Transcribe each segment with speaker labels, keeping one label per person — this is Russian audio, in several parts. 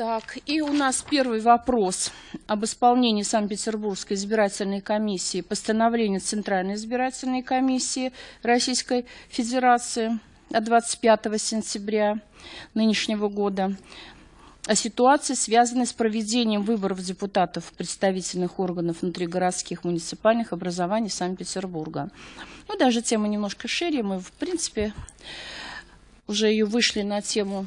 Speaker 1: Так, и у нас первый вопрос об исполнении Санкт-Петербургской избирательной комиссии постановления Центральной избирательной комиссии Российской Федерации от 25 сентября нынешнего года о ситуации, связанной с проведением выборов депутатов представительных органов внутригородских муниципальных образований Санкт-Петербурга. Ну, даже тема немножко шире. Мы, в принципе, уже ее вышли на тему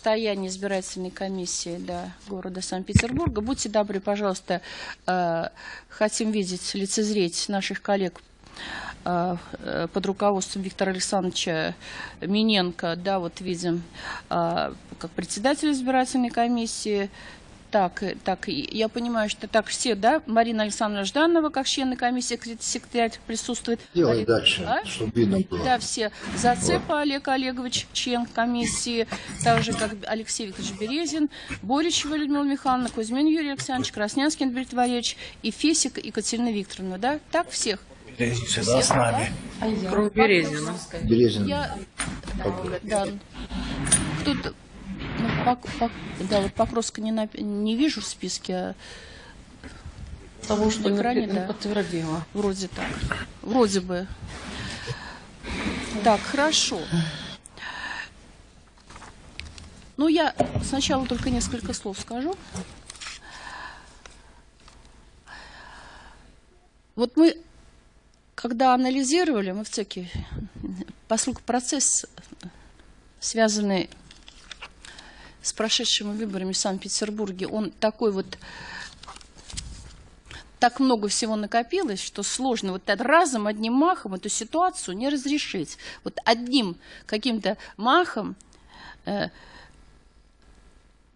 Speaker 1: состояние избирательной комиссии да, города Санкт-Петербурга. Будьте добры, пожалуйста, э, хотим видеть, лицезреть наших коллег э, э, под руководством Виктора Александровича Миненко, да, вот видим, как председатель избирательной комиссии, так, так, я понимаю, что так все, да? Марина Александровна Жданова, как члены комиссии, секретарь присутствует.
Speaker 2: Делай дальше,
Speaker 1: а?
Speaker 2: чтобы видно было.
Speaker 1: Да, все. Зацепа вот. Олег Олегович, член комиссии, так же, как Алексей Викторович Березин, Боричева Людмила Михайловна, Кузьмин Юрий Александрович, Краснянский Андрей Валерьевич и Фесик Екатерина Викторовна, да? Так всех?
Speaker 3: Березин всегда с нами.
Speaker 1: Да?
Speaker 4: Кроме Березина.
Speaker 2: Березин.
Speaker 1: Я, да, кто-то ну, пок, пок, да, вот Покровска не, на, не вижу в списке. А
Speaker 4: Того, что
Speaker 1: в экране,
Speaker 4: не,
Speaker 1: да.
Speaker 4: подтвердила.
Speaker 1: Вроде так. Вроде бы. Так, хорошо. Ну, я сначала только несколько слов скажу. Вот мы, когда анализировали, мы в ЦЕКе, поскольку процесс, связанный с прошедшими выборами в Санкт-Петербурге, он такой вот, так много всего накопилось, что сложно вот разом, одним махом эту ситуацию не разрешить. Вот одним каким-то махом э,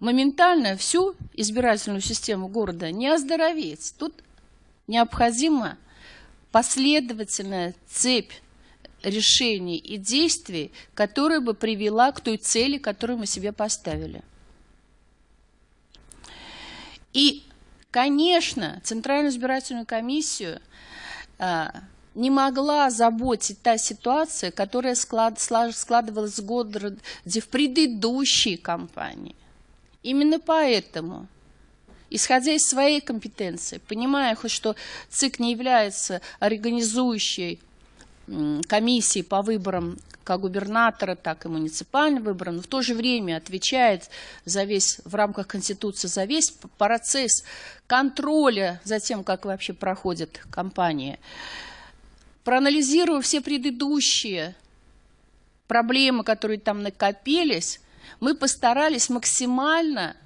Speaker 1: моментально всю избирательную систему города не оздороветь. Тут необходима последовательная цепь решений и действий, которая бы привела к той цели, которую мы себе поставили. И, конечно, Центральную избирательную комиссию а, не могла заботить та ситуация, которая склад, складывалась в в предыдущей кампании. Именно поэтому исходя из своей компетенции, понимая, что ЦИК не является организующей комиссии по выборам как губернатора, так и муниципальным выборам, но в то же время отвечает за весь, в рамках Конституции за весь процесс контроля за тем, как вообще проходит кампания. Проанализируя все предыдущие проблемы, которые там накопились, мы постарались максимально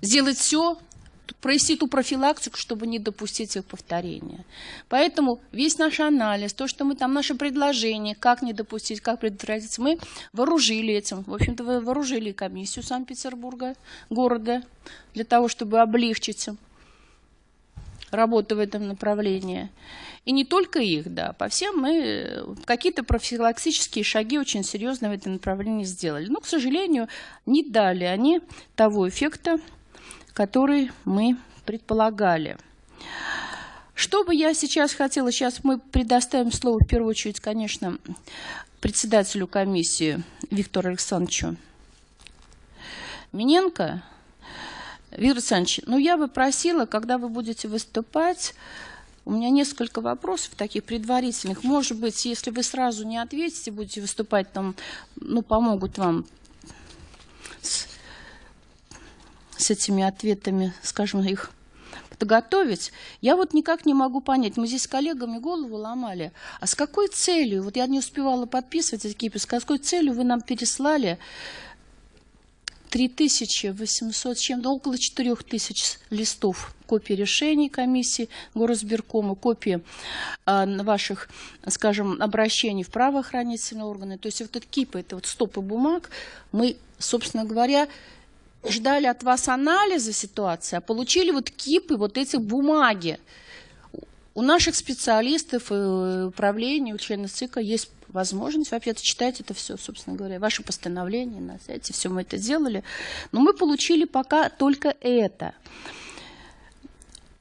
Speaker 1: сделать все, провести ту профилактику, чтобы не допустить их повторения. Поэтому весь наш анализ, то, что мы там, наши предложения, как не допустить, как предотвратить, мы вооружили этим. В общем-то, вооружили комиссию Санкт-Петербурга, города, для того, чтобы облегчить работу в этом направлении. И не только их, да, по всем мы какие-то профилактические шаги очень серьезно в этом направлении сделали. Но, к сожалению, не дали они того эффекта, который мы предполагали. Что бы я сейчас хотела, сейчас мы предоставим слово в первую очередь, конечно, председателю комиссии Виктору Александровичу Миненко. Виктор Александрович, ну я бы просила, когда вы будете выступать, у меня несколько вопросов таких предварительных. Может быть, если вы сразу не ответите, будете выступать, там, ну, помогут вам с с этими ответами, скажем, их подготовить, я вот никак не могу понять. Мы здесь с коллегами голову ломали. А с какой целью? Вот я не успевала подписывать эти кипы. С какой целью вы нам переслали 3800 чем-то, около 4000 листов копии решений комиссии горосберкома, копии э, ваших, скажем, обращений в правоохранительные органы. То есть вот этот кипы, это вот стопы бумаг, мы, собственно говоря, ждали от вас анализа ситуации, а получили вот кипы вот этих бумаги. У наших специалистов и управления, у членов ЦИКа есть возможность вообще-то читать это все, собственно говоря, ваше постановление на сайте, все мы это делали. Но мы получили пока только это.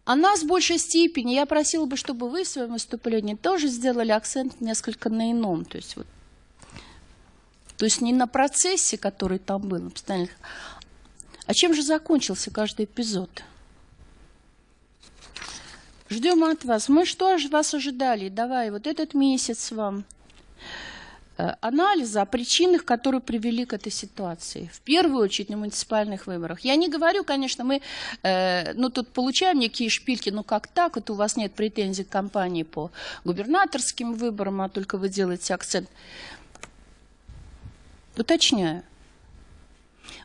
Speaker 1: А нас в большей степени, я просила бы, чтобы вы в своем выступлении тоже сделали акцент несколько на ином. То есть вот То есть не на процессе, который там был, постоянно. А чем же закончился каждый эпизод? Ждем от вас. Мы что же вас ожидали? Давай, вот этот месяц вам э, анализа о причинах, которые привели к этой ситуации. В первую очередь на муниципальных выборах. Я не говорю, конечно, мы э, ну, тут получаем некие шпильки, ну как так, это у вас нет претензий к кампании по губернаторским выборам, а только вы делаете акцент. Уточняю.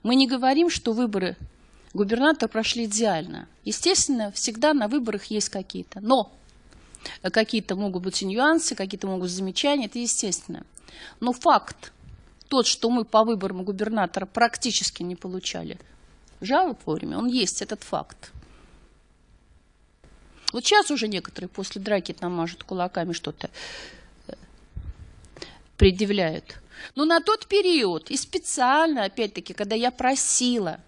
Speaker 1: Мы не говорим, что выборы губернатора прошли идеально. Естественно, всегда на выборах есть какие-то. Но какие-то могут быть нюансы, какие-то могут быть замечания, это естественно. Но факт тот, что мы по выборам губернатора практически не получали жалоб вовремя, он есть, этот факт. Вот сейчас уже некоторые после драки там мажут кулаками что-то э, предъявляют. Но на тот период, и специально, опять-таки, когда я просила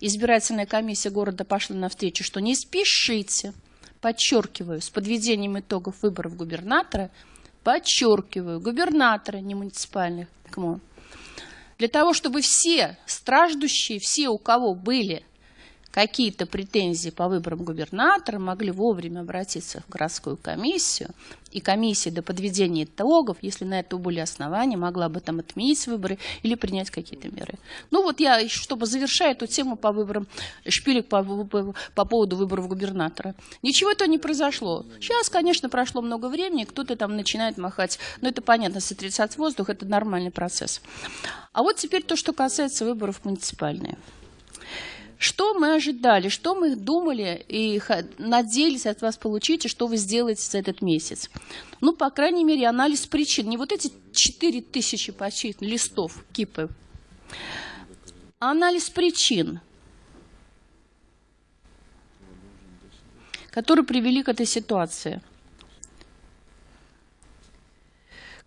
Speaker 1: избирательная комиссия города пошла навстречу, что не спешите, подчеркиваю, с подведением итогов выборов губернатора, подчеркиваю, губернатора, не муниципальных, для того, чтобы все страждущие, все, у кого были какие-то претензии по выборам губернатора, могли вовремя обратиться в городскую комиссию, и комиссия до подведения итогов, если на это были основания, могла бы там отменить выборы или принять какие-то меры. Ну вот я, чтобы завершать эту тему по выборам, шпилек по, по, по поводу выборов губернатора. Ничего этого не произошло. Сейчас, конечно, прошло много времени, кто-то там начинает махать, но это понятно, сотрясать воздух, это нормальный процесс. А вот теперь то, что касается выборов муниципальных. Что мы ожидали, что мы думали и надеялись от вас получить, и что вы сделаете за этот месяц? Ну, по крайней мере, анализ причин. Не вот эти 4000 почти листов кипы, анализ причин, которые привели к этой ситуации –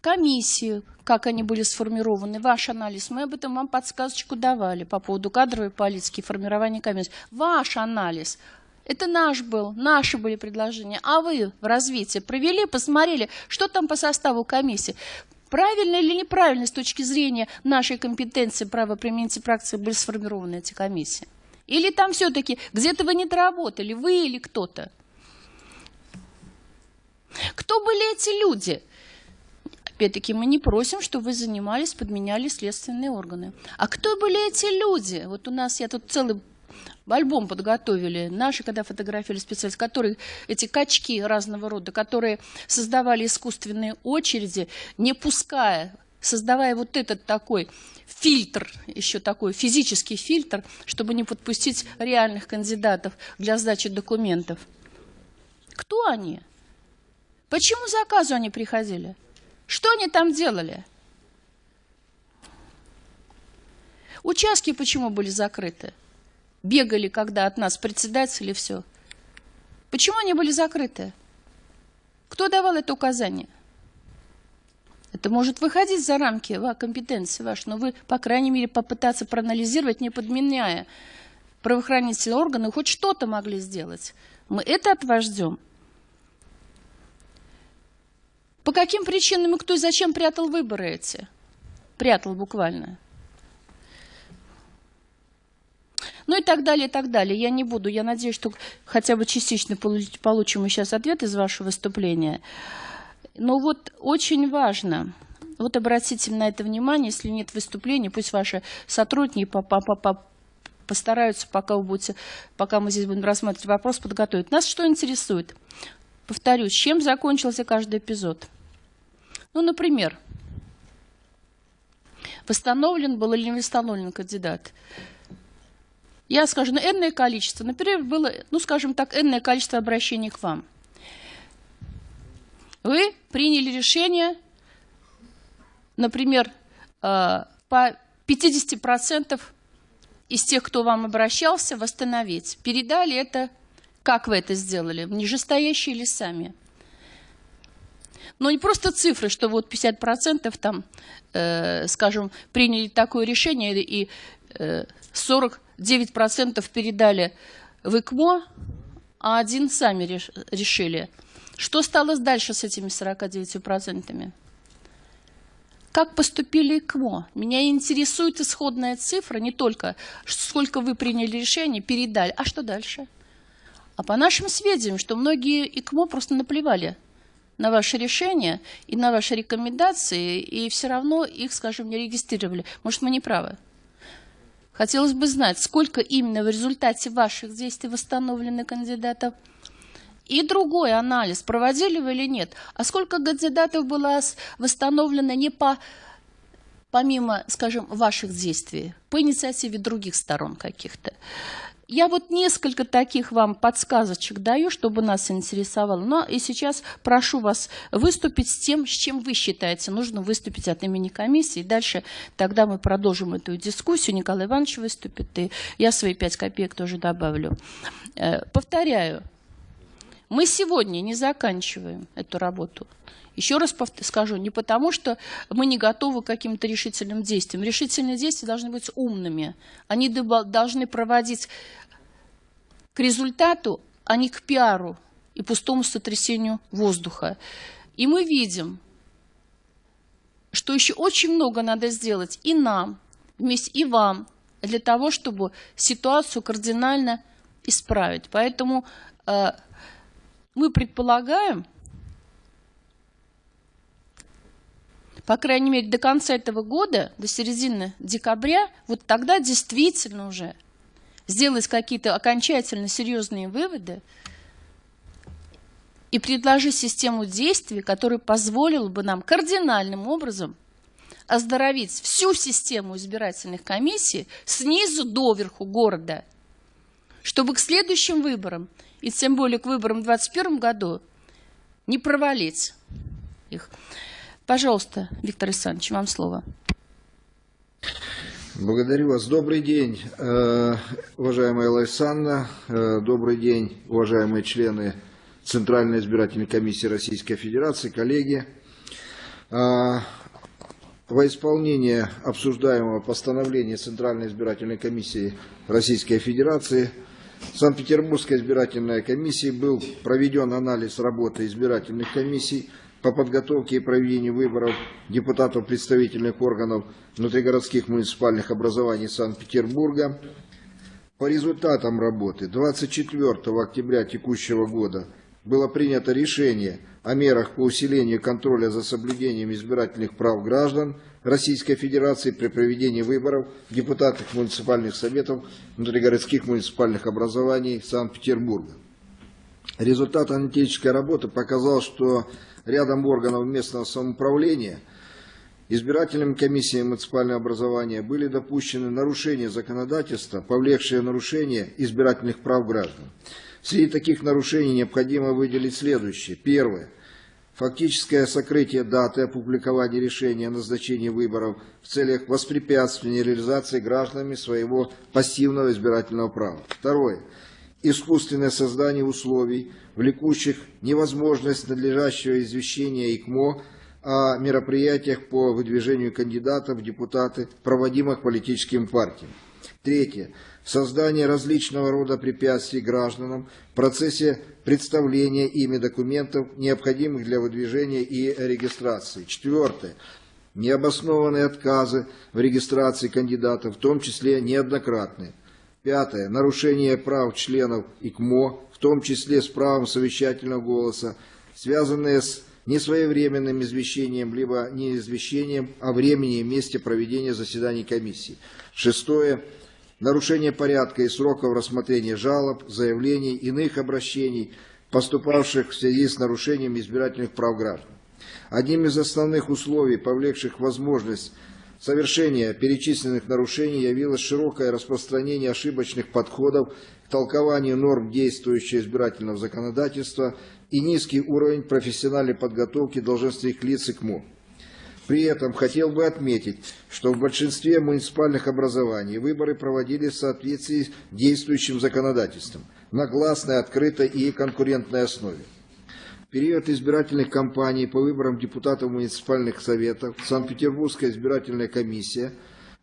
Speaker 1: комиссии, как они были сформированы, ваш анализ. Мы об этом вам подсказочку давали по поводу кадровой политики, формирования комиссии. Ваш анализ. Это наш был, наши были предложения. А вы в развитии провели, посмотрели, что там по составу комиссии. Правильно или неправильно с точки зрения нашей компетенции правоприменительной практики были сформированы эти комиссии? Или там все-таки где-то вы не доработали, вы или кто-то? Кто были эти люди? Опять-таки, мы не просим, чтобы вы занимались, подменяли следственные органы. А кто были эти люди? Вот у нас, я тут целый альбом подготовили, наши, когда фотографировали специалисты, которые, эти качки разного рода, которые создавали искусственные очереди, не пуская, создавая вот этот такой фильтр, еще такой физический фильтр, чтобы не подпустить реальных кандидатов для сдачи документов. Кто они? Почему заказу они приходили? Что они там делали? Участки почему были закрыты? Бегали, когда от нас председатели, все. Почему они были закрыты? Кто давал это указание? Это может выходить за рамки компетенции вашей, но вы, по крайней мере, попытаться проанализировать, не подменяя правоохранительные органы, хоть что-то могли сделать. Мы это от вас ждем. По каким причинам и кто и зачем прятал выборы эти? Прятал буквально. Ну и так далее, и так далее. Я не буду, я надеюсь, что хотя бы частично получим мы сейчас ответ из вашего выступления. Но вот очень важно, вот обратите на это внимание, если нет выступления, пусть ваши сотрудники постараются, пока, вы будете, пока мы здесь будем рассматривать вопрос, подготовить. Нас что интересует? Повторюсь, чем закончился каждый эпизод? Ну, например, восстановлен был или не восстановлен кандидат. Я скажу, ну, энное количество, например, было, ну, скажем так, энное количество обращений к вам. Вы приняли решение, например, э, по 50% из тех, кто вам обращался, восстановить. Передали это, как вы это сделали, нижестоящие или сами? Но не просто цифры, что вот 50% там, э, скажем, приняли такое решение и э, 49% передали в ИКМО, а один сами реш решили. Что стало дальше с этими 49%? как поступили ИКМО. Меня интересует исходная цифра, не только сколько вы приняли решение, передали, а что дальше? А по нашим сведениям, что многие ИКМО просто наплевали на ваши решения и на ваши рекомендации, и все равно их, скажем, не регистрировали. Может, мы не правы? Хотелось бы знать, сколько именно в результате ваших действий восстановлено кандидатов. И другой анализ, проводили вы или нет. А сколько кандидатов было восстановлено не по, помимо, скажем, ваших действий, по инициативе других сторон каких-то. Я вот несколько таких вам подсказочек даю, чтобы нас интересовало. Но и сейчас прошу вас выступить с тем, с чем вы считаете нужно выступить от имени комиссии. Дальше тогда мы продолжим эту дискуссию. Николай Иванович выступит, и я свои пять копеек тоже добавлю. Э, повторяю, мы сегодня не заканчиваем эту работу. Еще раз скажу, не потому, что мы не готовы к каким-то решительным действиям. Решительные действия должны быть умными. Они должны проводить к результату, а не к пиару и пустому сотрясению воздуха. И мы видим, что еще очень много надо сделать и нам, вместе и вам, для того, чтобы ситуацию кардинально исправить. Поэтому э, мы предполагаем, по крайней мере, до конца этого года, до середины декабря, вот тогда действительно уже сделать какие-то окончательно серьезные выводы и предложить систему действий, которая позволила бы нам кардинальным образом оздоровить всю систему избирательных комиссий снизу до верху города, чтобы к следующим выборам, и тем более к выборам в 2021 году, не провалить их. Пожалуйста, Виктор Александрович, вам слово.
Speaker 2: Благодарю вас. Добрый день, э, уважаемая Лайсанна. Э, добрый день, уважаемые члены Центральной избирательной комиссии Российской Федерации, коллеги. Э, во исполнение обсуждаемого постановления Центральной избирательной комиссии Российской Федерации Санкт-Петербургской избирательной комиссии был проведен анализ работы избирательных комиссий по подготовке и проведению выборов депутатов представительных органов внутригородских муниципальных образований Санкт-Петербурга. По результатам работы 24 октября текущего года было принято решение о мерах по усилению контроля за соблюдением избирательных прав граждан Российской Федерации при проведении выборов депутатов муниципальных советов внутригородских муниципальных образований Санкт-Петербурга. Результат аналитической работы показал, что рядом органов местного самоуправления, избирательными комиссиями муниципального образования были допущены нарушения законодательства, повлекшие нарушение избирательных прав граждан. Среди таких нарушений необходимо выделить следующее. Первое. Фактическое сокрытие даты опубликования решения о назначении выборов в целях воспрепятствования реализации гражданами своего пассивного избирательного права. Второе искусственное создание условий, влекущих невозможность надлежащего извещения ИКМО о мероприятиях по выдвижению кандидатов в депутаты, проводимых политическим партиям. Третье. Создание различного рода препятствий гражданам в процессе представления ими документов, необходимых для выдвижения и регистрации. Четвертое. Необоснованные отказы в регистрации кандидатов, в том числе неоднократные. Пятое. Нарушение прав членов ИКМО, в том числе с правом совещательного голоса, связанные с несвоевременным извещением, либо не извещением о времени и месте проведения заседаний комиссии. Шестое. Нарушение порядка и сроков рассмотрения жалоб, заявлений, иных обращений, поступавших в связи с нарушением избирательных прав граждан. Одним из основных условий, повлекших возможность Совершение перечисленных нарушений явилось широкое распространение ошибочных подходов к толкованию норм действующего избирательного законодательства и низкий уровень профессиональной подготовки должностных лиц ИКМО. При этом хотел бы отметить, что в большинстве муниципальных образований выборы проводились в соответствии с действующим законодательством на гласной, открытой и конкурентной основе период избирательных кампаний по выборам депутатов муниципальных советов Санкт-Петербургская избирательная комиссия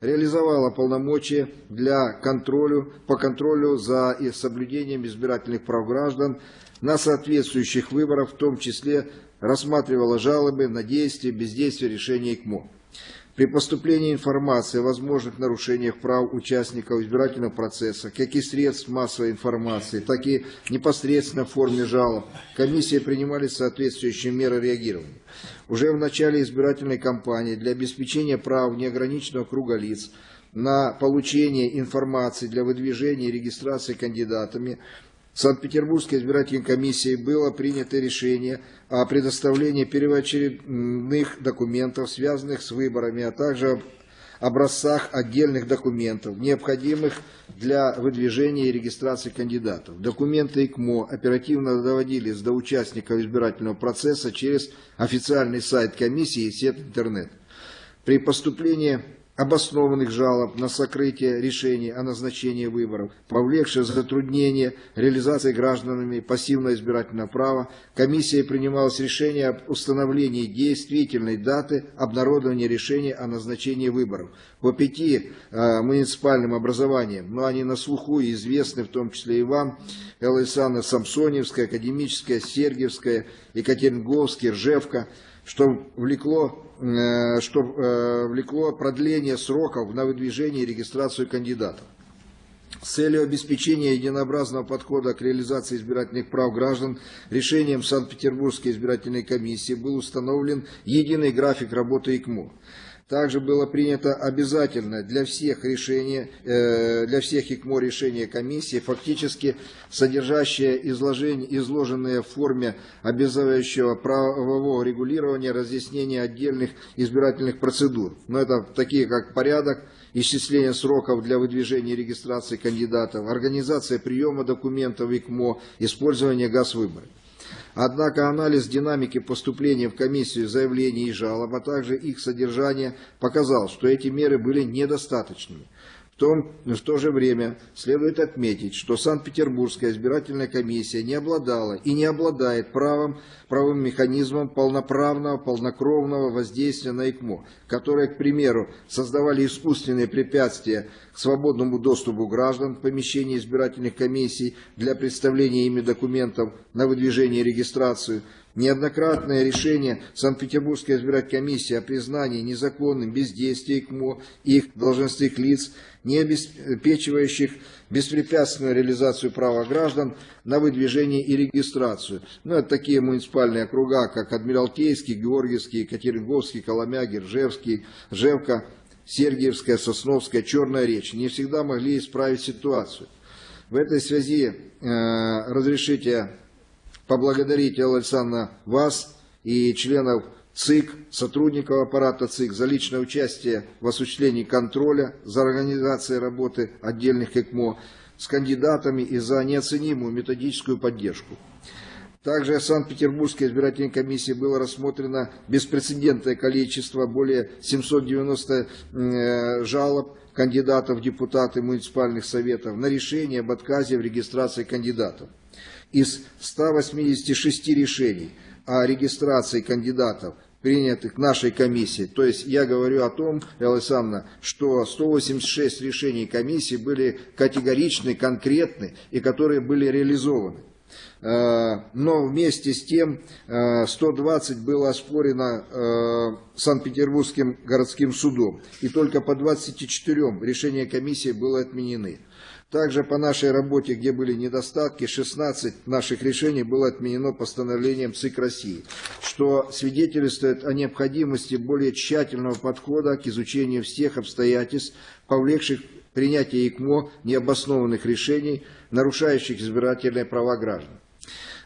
Speaker 2: реализовала полномочия для контролю, по контролю за соблюдением избирательных прав граждан на соответствующих выборах, в том числе рассматривала жалобы на действие, бездействие решения ИКМО. При поступлении информации о возможных нарушениях прав участников избирательного процесса, как и средств массовой информации, так и непосредственно в форме жалоб, комиссии принимали соответствующие меры реагирования. Уже в начале избирательной кампании для обеспечения прав неограниченного круга лиц на получение информации для выдвижения и регистрации кандидатами Санкт-Петербургской избирательной комиссией было принято решение о предоставлении первоочередных документов, связанных с выборами, а также образцах отдельных документов, необходимых для выдвижения и регистрации кандидатов. Документы ИКМО оперативно доводились до участников избирательного процесса через официальный сайт комиссии и сеть интернет. При поступлении обоснованных жалоб на сокрытие решений о назначении выборов, повлекшее затруднение реализации гражданами пассивного избирательного права, комиссией принималось решение об установлении действительной даты обнародования решения о назначении выборов. По пяти э, муниципальным образованиям, но они на слуху и известны, в том числе и вам, Элайсана Самсоневская, Академическая, Сергиевская, Екатеринговский, Ржевка, что влекло что э, влекло продление сроков на выдвижение и регистрацию кандидатов. С целью обеспечения единообразного подхода к реализации избирательных прав граждан решением Санкт-Петербургской избирательной комиссии был установлен единый график работы ИКМО. Также было принято обязательно для всех решения, э, для всех ИКМО решения комиссии, фактически содержащее изложение, изложенное в форме обязывающего правового регулирования разъяснения отдельных избирательных процедур. Но это такие как порядок, исчисление сроков для выдвижения и регистрации кандидатов, организация приема документов ИКМО, использование газ-выборов. Однако анализ динамики поступления в комиссию заявлений и жалоб, а также их содержания показал, что эти меры были недостаточными. Том, в то же время следует отметить, что Санкт-Петербургская избирательная комиссия не обладала и не обладает правом, правым механизмом полноправного, полнокровного воздействия на ИКМО, которые, к примеру, создавали искусственные препятствия к свободному доступу граждан в помещении избирательных комиссий для представления ими документов на выдвижение и регистрацию, Неоднократное решение Санкт-Петербургской избирательной комиссии о признании незаконным бездействия ИКМО и их должностных лиц, не обеспечивающих беспрепятственную реализацию права граждан на выдвижение и регистрацию. Ну, это такие муниципальные округа, как Адмиралтейский, Георгиевский, Екатеринговский, Коломяги, Ржевский, Ржевка, Сергиевская, Сосновская, Черная речь. Не всегда могли исправить ситуацию. В этой связи э, разрешите поблагодарить, Алла Александровна, вас и членов ЦИК, сотрудников аппарата ЦИК за личное участие в осуществлении контроля за организацией работы отдельных ЭКМО с кандидатами и за неоценимую методическую поддержку. Также в Санкт-Петербургской избирательной комиссии было рассмотрено беспрецедентное количество, более 790 э, жалоб кандидатов в депутаты муниципальных советов на решение об отказе в регистрации кандидатов из 186 решений о регистрации кандидатов, принятых нашей комиссией. То есть я говорю о том, Элла что 186 решений комиссии были категоричны, конкретны и которые были реализованы. Э, но вместе с тем 120 э, было оспорено э, Санкт-Петербургским городским судом, и только по 24 решения комиссии было отменены. Также по нашей работе, где были недостатки, 16 наших решений было отменено постановлением ЦИК России, что свидетельствует о необходимости более тщательного подхода к изучению всех обстоятельств, повлекших принятие ИКМО необоснованных решений, нарушающих избирательные права граждан.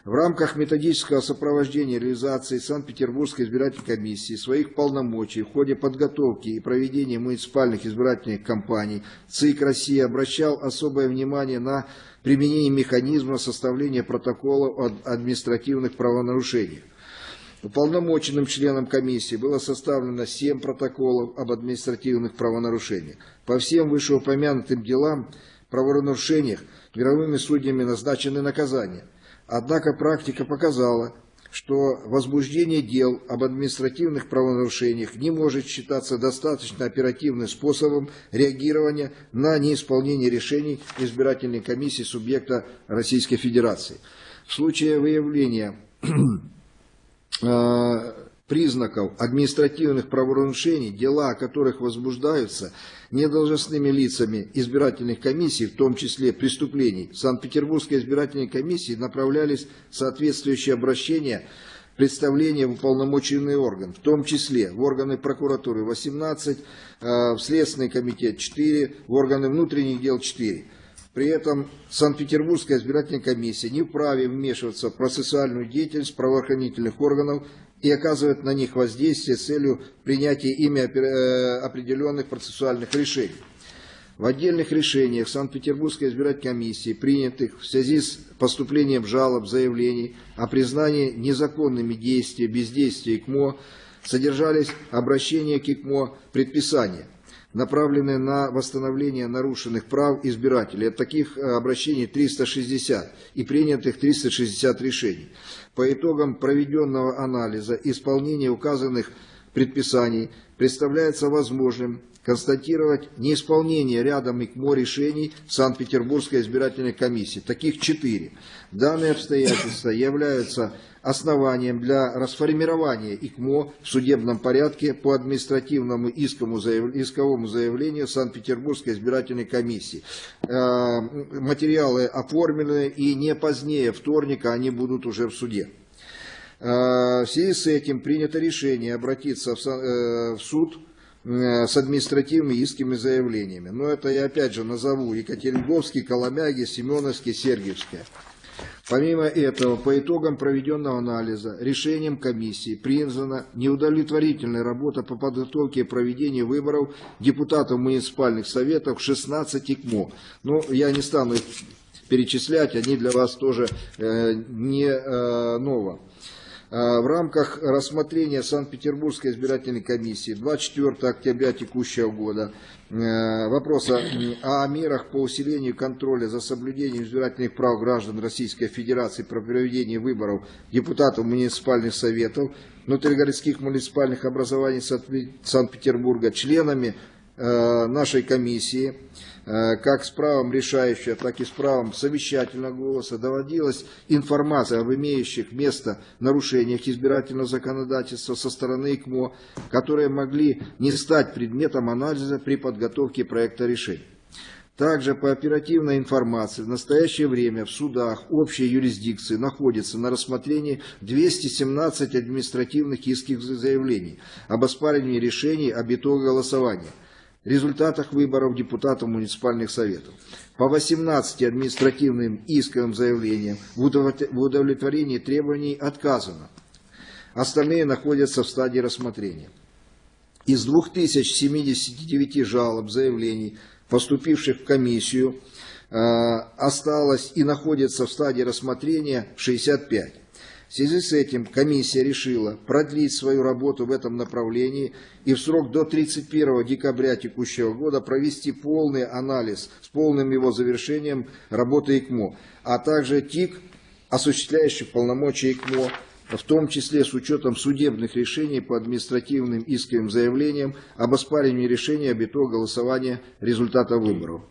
Speaker 2: В рамках методического сопровождения реализации Санкт-Петербургской избирательной комиссии своих полномочий в ходе подготовки и проведения муниципальных избирательных кампаний ЦИК России обращал особое внимание на применение механизма составления протокола о административных правонарушениях. Уполномоченным членам комиссии было составлено 7 протоколов об административных правонарушениях. По всем вышеупомянутым делам правонарушениях мировыми судьями назначены наказания – Однако практика показала, что возбуждение дел об административных правонарушениях не может считаться достаточно оперативным способом реагирования на неисполнение решений избирательной комиссии субъекта Российской Федерации. В случае выявления э, признаков административных правонарушений, дела о которых возбуждаются недолжностными лицами избирательных комиссий, в том числе преступлений, в Санкт-Петербургской избирательной комиссии направлялись соответствующие обращения представления в уполномоченный орган, в том числе в органы прокуратуры 18, э, в Следственный комитет 4, в органы внутренних дел 4. При этом Санкт-Петербургская избирательная комиссия не вправе вмешиваться в процессуальную деятельность правоохранительных органов и оказывать на них воздействие с целью принятия ими э, определенных процессуальных решений. В отдельных решениях Санкт-Петербургской избирательной комиссии, принятых в связи с поступлением жалоб, заявлений о признании незаконными действия, бездействия ИКМО, содержались обращения к ИКМО предписания, направленные на восстановление нарушенных прав избирателей. От таких э, обращений 360 и принятых 360 решений. По итогам проведенного анализа исполнение указанных предписаний представляется возможным констатировать неисполнение рядом ИКМО решений Санкт-Петербургской избирательной комиссии. Таких четыре. Данные обстоятельства являются основанием для расформирования ИКМО в судебном порядке по административному исковому заявлению Санкт-Петербургской избирательной комиссии. Э, материалы оформлены и не позднее вторника они будут уже в суде. Э, в связи с этим принято решение обратиться в э, суд с административными исками заявлениями. Но это я опять же назову Екатеринговский, Коломяги, Семеновский, Сергиевский. Помимо этого, по итогам проведенного анализа, решением комиссии признана неудовлетворительная работа по подготовке и проведению выборов депутатов муниципальных советов 16 ИКМО. Но я не стану их перечислять, они для вас тоже э, не э, ново. А, в рамках рассмотрения Санкт-Петербургской избирательной комиссии 24 октября текущего года э, вопроса о мерах по усилению контроля за соблюдением избирательных прав граждан Российской Федерации при проведении выборов депутатов муниципальных советов внутригородских муниципальных образований Санкт-Петербурга членами э, нашей комиссии. Э, как с правом решающего, так и с правом совещательного голоса доводилась информация об имеющих место нарушениях избирательного законодательства со стороны ИКМО, которые могли не стать предметом анализа при подготовке проекта решения. Также по оперативной информации в настоящее время в судах общей юрисдикции находится на рассмотрении 217 административных иских заявлений об оспаривании решений об итоге голосования – результатах выборов депутатов муниципальных советов. По 18 административным исковым заявлениям в удовлетворении требований отказано. Остальные находятся в стадии рассмотрения. Из 2079 жалоб, заявлений, поступивших в комиссию, э, осталось и находится в стадии рассмотрения 65. В связи с этим комиссия решила продлить свою работу в этом направлении и в срок до 31 декабря текущего года провести полный анализ с полным его завершением работы ИКМО, а также ТИК, осуществляющих полномочия ИКМО, в том числе с учетом судебных решений по административным исковым заявлениям об оспаривании решения об итоге голосования результата выборов.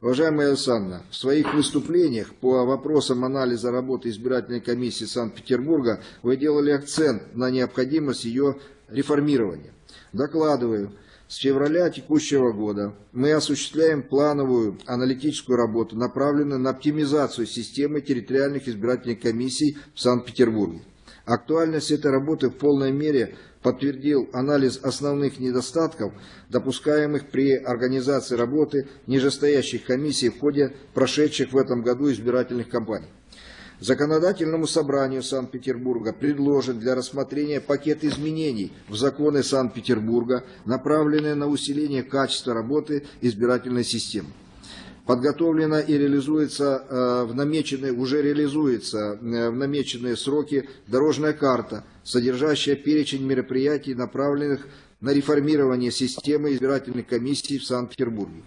Speaker 2: Уважаемая Александра, в своих выступлениях по вопросам анализа работы избирательной комиссии Санкт-Петербурга вы делали акцент на необходимость ее реформирования. Докладываю, с февраля текущего года мы осуществляем плановую аналитическую работу, направленную на оптимизацию системы территориальных избирательных комиссий в Санкт-Петербурге. Актуальность этой работы в полной мере подтвердил анализ основных недостатков, допускаемых при организации работы нижестоящих комиссий в ходе прошедших в этом году избирательных кампаний. Законодательному собранию Санкт-Петербурга предложен для рассмотрения пакет изменений в законы Санкт-Петербурга, направленные на усиление качества работы избирательной системы подготовлена и реализуется э, в намеченные, уже реализуется э, в намеченные сроки дорожная карта, содержащая перечень мероприятий, направленных на реформирование системы избирательных комиссий в Санкт-Петербурге.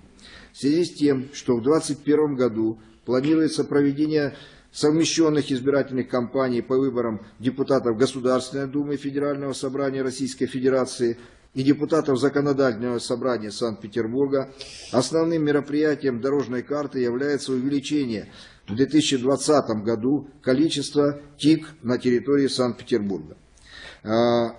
Speaker 2: В связи с тем, что в 2021 году планируется проведение совмещенных избирательных кампаний по выборам депутатов Государственной Думы Федерального Собрания Российской Федерации – и депутатов Законодательного собрания Санкт-Петербурга, основным мероприятием дорожной карты является увеличение в 2020 году количества ТИК на территории Санкт-Петербурга. А,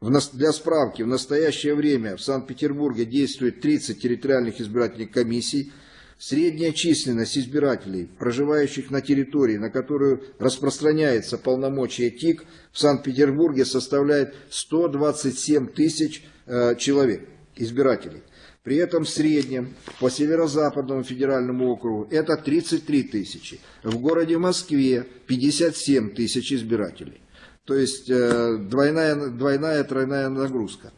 Speaker 2: Для справки, в настоящее время в Санкт-Петербурге действует 30 территориальных избирательных комиссий. Средняя численность избирателей, проживающих на территории, на которую распространяется полномочия ТИК, в Санкт-Петербурге составляет 127 тысяч э, человек, избирателей. При этом в среднем по Северо-Западному федеральному округу это 33 тысячи. В городе Москве 57 тысяч избирателей. То есть э, двойная, двойная, тройная нагрузка.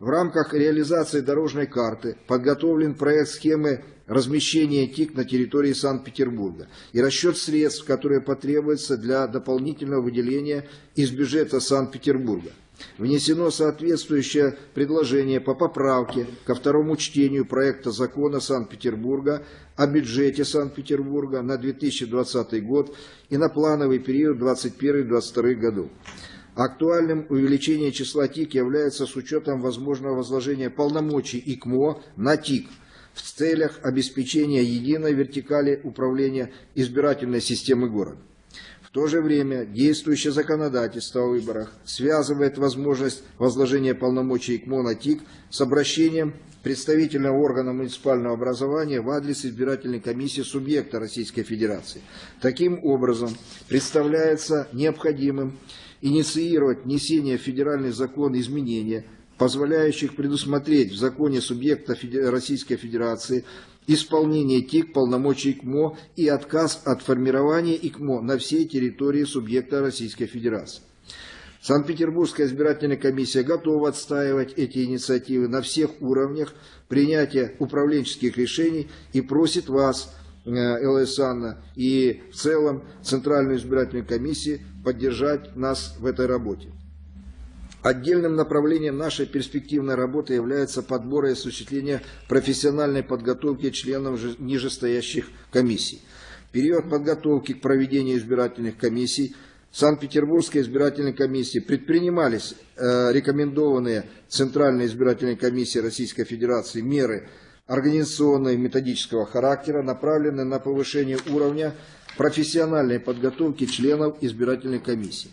Speaker 2: В рамках реализации дорожной карты подготовлен проект схемы размещения ТИК на территории Санкт-Петербурга и расчет средств, которые потребуются для дополнительного выделения из бюджета Санкт-Петербурга. Внесено соответствующее предложение по поправке ко второму чтению проекта закона Санкт-Петербурга о бюджете Санкт-Петербурга на 2020 год и на плановый период 2021-2022 году. Актуальным увеличение числа ТИК является с учетом возможного возложения полномочий ИКМО на ТИК в целях обеспечения единой вертикали управления избирательной системы города. В то же время действующее законодательство о выборах связывает возможность возложения полномочий ИКМО на ТИК с обращением представительного органа муниципального образования в адрес избирательной комиссии субъекта Российской Федерации. Таким образом, представляется необходимым инициировать внесение в федеральный закон изменения, позволяющих предусмотреть в законе субъекта Российской Федерации исполнение ТИК полномочий ИКМО и отказ от формирования ИКМО на всей территории субъекта Российской Федерации. Санкт-Петербургская избирательная комиссия готова отстаивать эти инициативы на всех уровнях принятия управленческих решений и просит вас, э, ЛС Анна, и в целом Центральную избирательную комиссию поддержать нас в этой работе. Отдельным направлением нашей перспективной работы является подбор и осуществление профессиональной подготовки членов нижестоящих комиссий. Период подготовки к проведению избирательных комиссий Санкт-Петербургской избирательной комиссии предпринимались э, рекомендованные Центральной избирательной комиссией Российской Федерации меры организационного и методического характера, направленные на повышение уровня профессиональной подготовки членов избирательной комиссии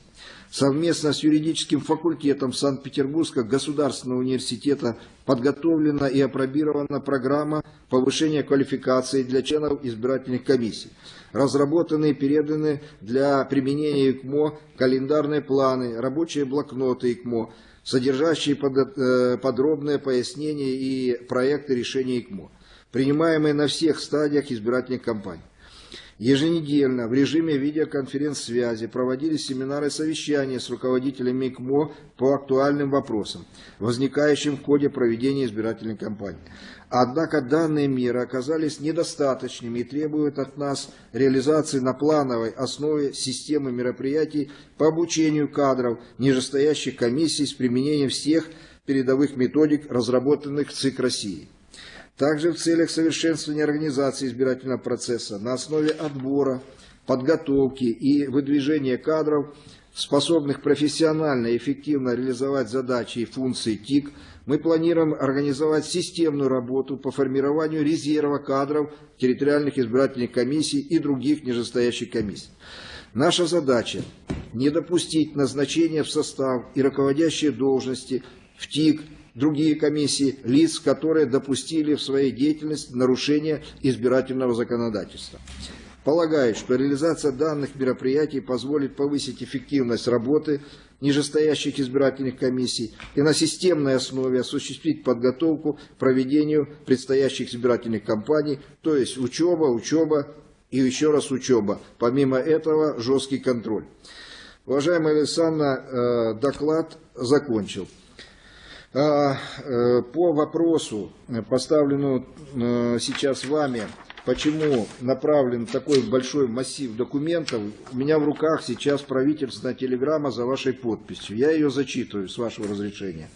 Speaker 2: совместно с юридическим факультетом Санкт-Петербургского государственного университета подготовлена и опробирована программа повышения квалификации для членов избирательных комиссий. Разработаны и переданы для применения ИКМО календарные планы, рабочие блокноты ИКМО, содержащие э, подробные пояснения и проекты решения ИКМО, принимаемые на всех стадиях избирательных кампаний. Еженедельно в режиме видеоконференц-связи проводились семинары и совещания с руководителями ИКМО по актуальным вопросам, возникающим в ходе проведения избирательной кампании. Однако данные меры оказались недостаточными и требуют от нас реализации на плановой основе системы мероприятий по обучению кадров нижестоящих комиссий с применением всех передовых методик, разработанных ЦИК России. Также в целях совершенствования организации избирательного процесса на основе отбора, подготовки и выдвижения кадров, способных профессионально и эффективно реализовать задачи и функции ТИК, мы планируем организовать системную работу по формированию резерва кадров территориальных избирательных комиссий и других нижестоящих комиссий. Наша задача – не допустить назначения в состав и руководящие должности в ТИК другие комиссии лиц, которые допустили в своей деятельности нарушение избирательного законодательства. Полагаю, что реализация данных мероприятий позволит повысить эффективность работы нижестоящих избирательных комиссий и на системной основе осуществить подготовку к проведению предстоящих избирательных кампаний, то есть учеба, учеба и еще раз учеба. Помимо этого жесткий контроль. Уважаемая Александра, э, доклад закончил. А, э, по вопросу, э, поставленному э, сейчас вами, почему направлен такой большой массив документов, у меня в руках сейчас правительственная телеграмма за вашей подписью. Я ее зачитываю, с вашего разрешения.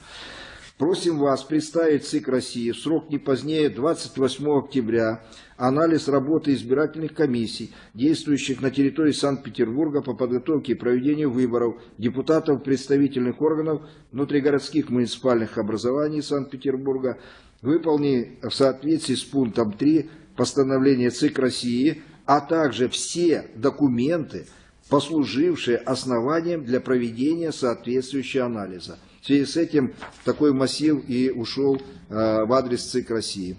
Speaker 2: Просим вас представить ЦИК России в срок не позднее 28 октября анализ работы избирательных комиссий, действующих на территории Санкт-Петербурга по подготовке и проведению выборов депутатов представительных органов внутригородских муниципальных образований Санкт-Петербурга, выполни в соответствии с пунктом 3 постановления ЦИК России, а также все документы, послужившие основанием для проведения соответствующего анализа. В связи с этим такой массив и ушел в адрес ЦИК России.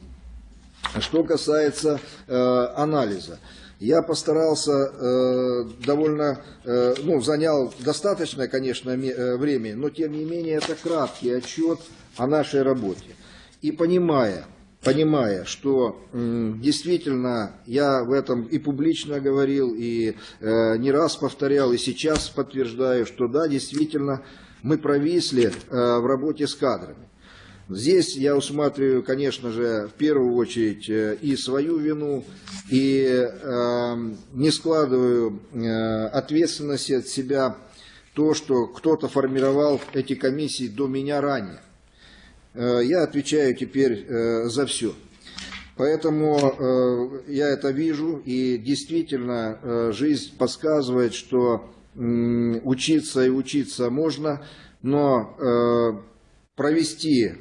Speaker 2: Что касается анализа. Я постарался э, довольно, э, ну, занял достаточное, конечно, э, время, но тем не менее это краткий отчет о нашей работе. И понимая, понимая, что действительно я в этом и публично говорил, и не раз повторял, и сейчас подтверждаю, что да, действительно мы провисли в работе с кадрами. Здесь я усматриваю, конечно же, в первую очередь э, и свою вину, и э, не складываю э, ответственности от себя то, что кто-то формировал эти комиссии до меня ранее. Э, я отвечаю теперь э, за все. Поэтому э, я это вижу, и действительно э, жизнь подсказывает, что э, учиться и учиться можно, но э, провести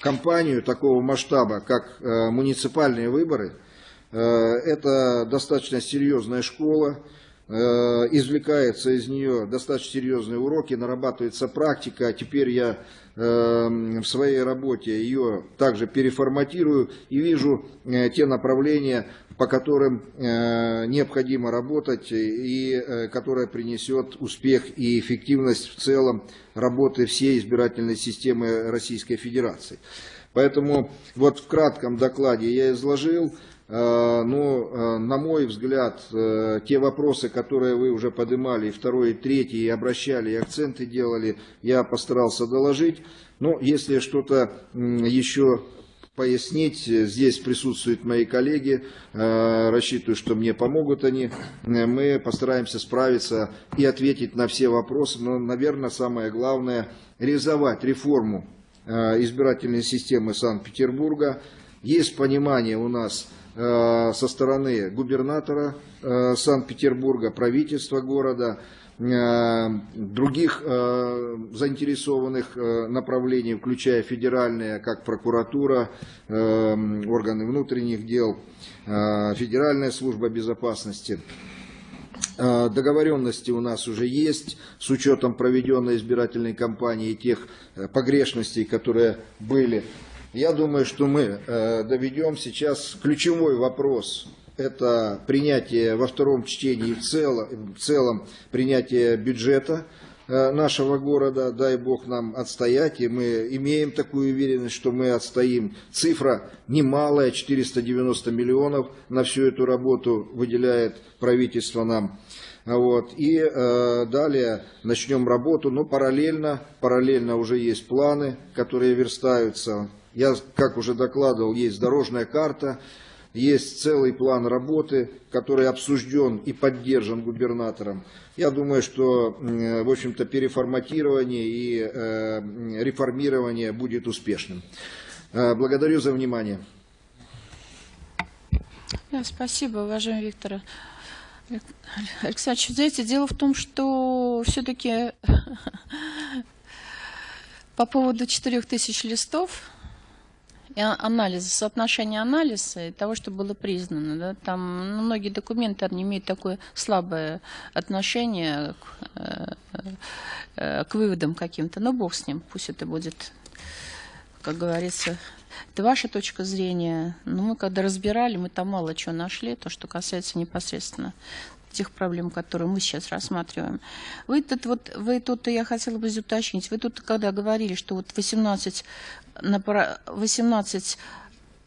Speaker 2: кампанию такого масштаба, как э, муниципальные выборы, э, это достаточно серьезная школа, извлекается из нее достаточно серьезные уроки, нарабатывается практика. Теперь я в своей работе ее также переформатирую и вижу те направления, по которым необходимо работать и которая принесет успех и эффективность в целом работы всей избирательной системы Российской Федерации. Поэтому вот в кратком докладе я изложил, э, э, на мой взгляд, э, те вопросы, которые вы уже поднимали, второй, и третий, обращали, и акценты делали, я постарался доложить. Но если что-то еще пояснить. Здесь присутствуют мои коллеги, рассчитываю, что мне помогут они. Мы постараемся справиться и ответить на все вопросы. Но, наверное, самое главное – реализовать реформу избирательной системы Санкт-Петербурга. Есть понимание у нас со стороны губернатора Санкт-Петербурга, правительства города – Э, других э, заинтересованных э, направлений, включая федеральные, как прокуратура, органы внутренних дел, Федеральная служба безопасности. Договоренности у нас уже есть с учетом проведенной избирательной кампании и тех погрешностей, которые были. Я думаю, что мы доведем сейчас ключевой вопрос это принятие во втором чтении в целом, в целом принятие бюджета э, нашего города, дай бог нам отстоять, и мы имеем такую уверенность, что мы отстоим. Цифра немалая, 490 миллионов на всю эту работу выделяет правительство нам. Вот. И э, далее начнем работу, но параллельно, параллельно уже есть планы, которые верстаются. Я, как уже докладывал, есть дорожная карта, есть целый план работы, который обсужден и поддержан губернатором. Я думаю, что, в общем-то, переформатирование и э, реформирование будет успешным. Э, благодарю за внимание.
Speaker 1: Спасибо, уважаемый Виктор Александрович. Знаете, дело в том, что все-таки по поводу 4000 листов анализа, соотношения анализа и того, что было признано. Да, там ну, многие документы они имеют такое слабое отношение к, э, э, к выводам каким-то. Но бог с ним, пусть это будет, как говорится, это ваша точка зрения. Но мы когда разбирали, мы там мало чего нашли, то, что касается непосредственно тех проблем, которые мы сейчас рассматриваем. Вы тут, вот, вы тут, я хотела бы уточнить, вы тут, когда говорили, что вот 18, на 18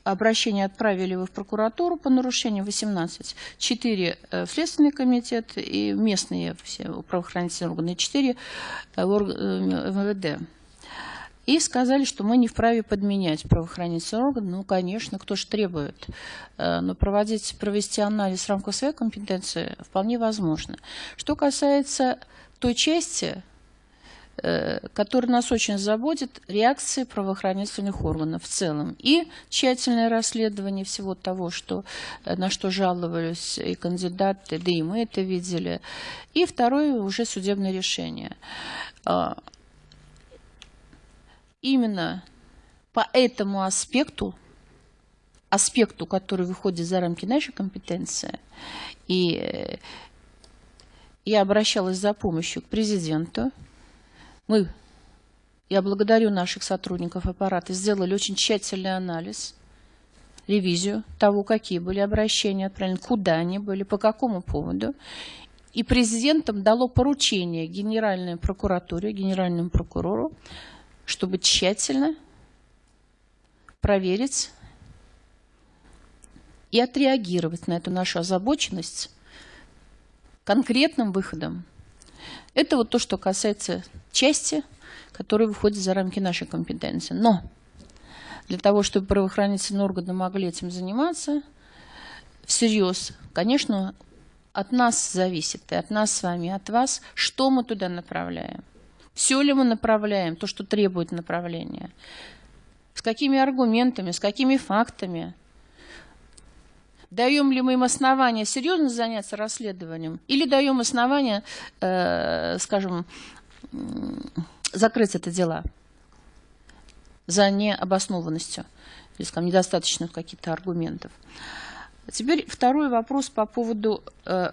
Speaker 1: обращения отправили вы в прокуратуру по нарушению 18, 4 э, в Следственный комитет и местные все правоохранительные органы, 4 в МВД. И сказали, что мы не вправе подменять правоохранительный орган. Ну, конечно, кто же требует. Э, но проводить, провести анализ в рамках своей компетенции вполне возможно. Что касается той части, э, которая нас очень заботит, реакции правоохранительных органов в целом. И тщательное расследование всего того, что, э, на что жаловались и кандидаты, да и мы это видели. И второе уже судебное решение. А, именно по этому аспекту, аспекту, который выходит за рамки нашей компетенции, и э, я обращалась за помощью к президенту. Мы я благодарю наших сотрудников аппарата, сделали очень тщательный анализ, ревизию того, какие были обращения отправлены, куда они были, по какому поводу. И президентом дало поручение Генеральной прокуратуре, Генеральному прокурору, чтобы тщательно проверить и отреагировать на эту нашу озабоченность конкретным выходом. Это вот то, что касается части, которая выходит за рамки нашей компетенции. Но для того, чтобы правоохранительные органы могли этим заниматься всерьез, конечно, от нас зависит, и от нас с вами, от вас, что мы туда направляем. Все ли мы направляем, то, что требует направления. С какими аргументами, с какими фактами. Даем ли мы им основания серьезно заняться расследованием или даем основания, э, скажем, закрыть это дело за необоснованностью, или, скажем, недостаточных каких-то аргументов. Теперь второй вопрос по поводу э,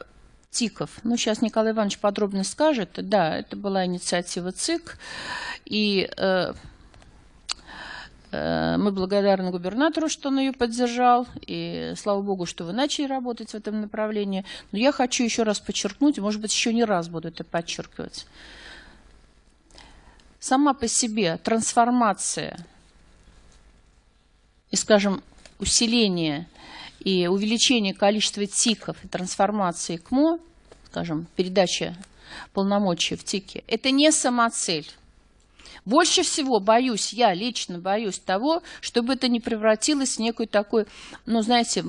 Speaker 1: ТИКов. Ну, сейчас Николай Иванович подробно скажет. Да, это была инициатива ЦИК, и э, мы благодарны губернатору, что он ее поддержал, и слава богу, что вы начали работать в этом направлении. Но я хочу еще раз подчеркнуть, может быть, еще не раз буду это подчеркивать. Сама по себе трансформация и, скажем, усиление и увеличение количества ТИКов и трансформации КМО, скажем, передача полномочий в ТИКе, это не самоцель. Больше всего боюсь, я лично боюсь того, чтобы это не превратилось в некую такой, ну, знаете,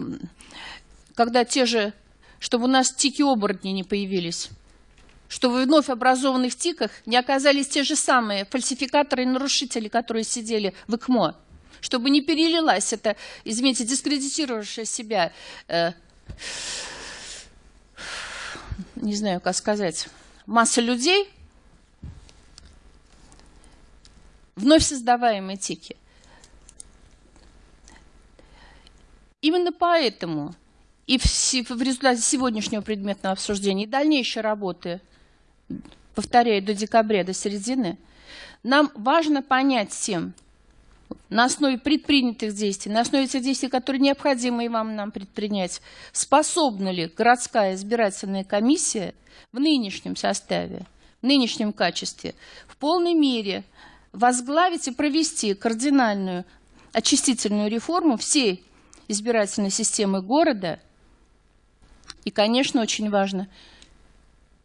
Speaker 1: когда те же, чтобы у нас тики-оборотни не появились, чтобы вновь образованных ТИКах не оказались те же самые фальсификаторы и нарушители, которые сидели в ИКМО. Чтобы не перелилась эта, извините, дискредитировавшая себя, э, не знаю, как сказать, масса людей, вновь создаваемые тики. Именно поэтому и в, в результате сегодняшнего предметного обсуждения и дальнейшей работы, повторяю, до декабря, до середины, нам важно понять всем, на основе предпринятых действий, на основе тех действий, которые необходимо и вам нам предпринять, способна ли городская избирательная комиссия в нынешнем составе, в нынешнем качестве в полной мере возглавить и провести кардинальную очистительную реформу всей избирательной системы города. И, конечно, очень важно,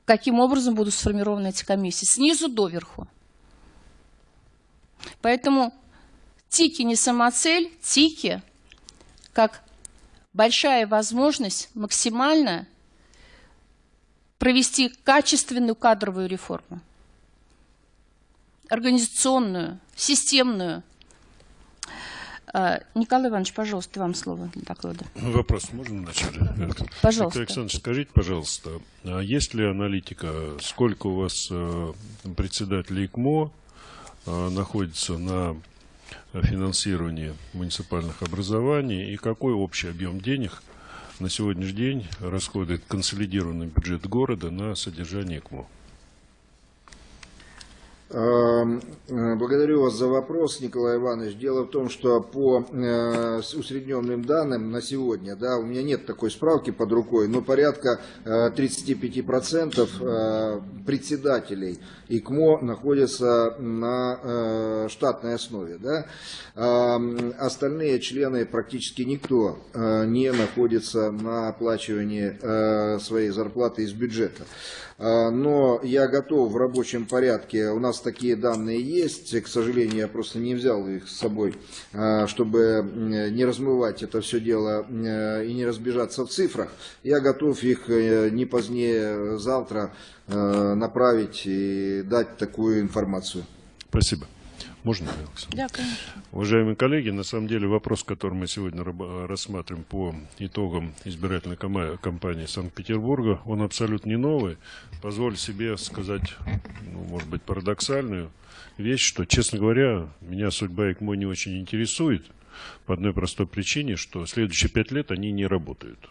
Speaker 1: каким образом будут сформированы эти комиссии, снизу доверху. Поэтому Тики не самоцель, тики как большая возможность максимально провести качественную кадровую реформу, организационную, системную. А, Николай Иванович, пожалуйста, вам слово для доклада.
Speaker 5: Вопрос можно вначале?
Speaker 1: Пожалуйста.
Speaker 5: Александр, скажите, пожалуйста, а есть ли аналитика, сколько у вас э, председателей ИКМО э, находится на финансирования муниципальных образований и какой общий объем денег на сегодняшний день расходует консолидированный бюджет города на содержание КМО?
Speaker 2: Эм, э, благодарю вас за вопрос, Николай Иванович. Дело в том, что по э, усредненным данным на сегодня, да, у меня нет такой справки под рукой, но порядка 35% э, председателей ИКМО находятся на штатной основе. Да. Эм, остальные члены, практически никто не находится на оплачивании своей зарплаты из бюджета. А, но я готов в рабочем порядке, у нас такие данные есть, к сожалению, я просто не взял их с собой, а, чтобы не размывать это все дело и не разбежаться в цифрах. Я готов их э, не позднее завтра направить и дать такую информацию.
Speaker 5: Спасибо. Можно, Александр?
Speaker 1: Да, конечно.
Speaker 5: Уважаемые коллеги, на самом деле вопрос, который мы сегодня рассматриваем по итогам избирательной кампании Санкт-Петербурга, он абсолютно не новый. Позволю себе сказать, ну, может быть, парадоксальную вещь, что, честно говоря, меня судьба ЭКМО не очень интересует по одной простой причине, что следующие пять лет они не работают.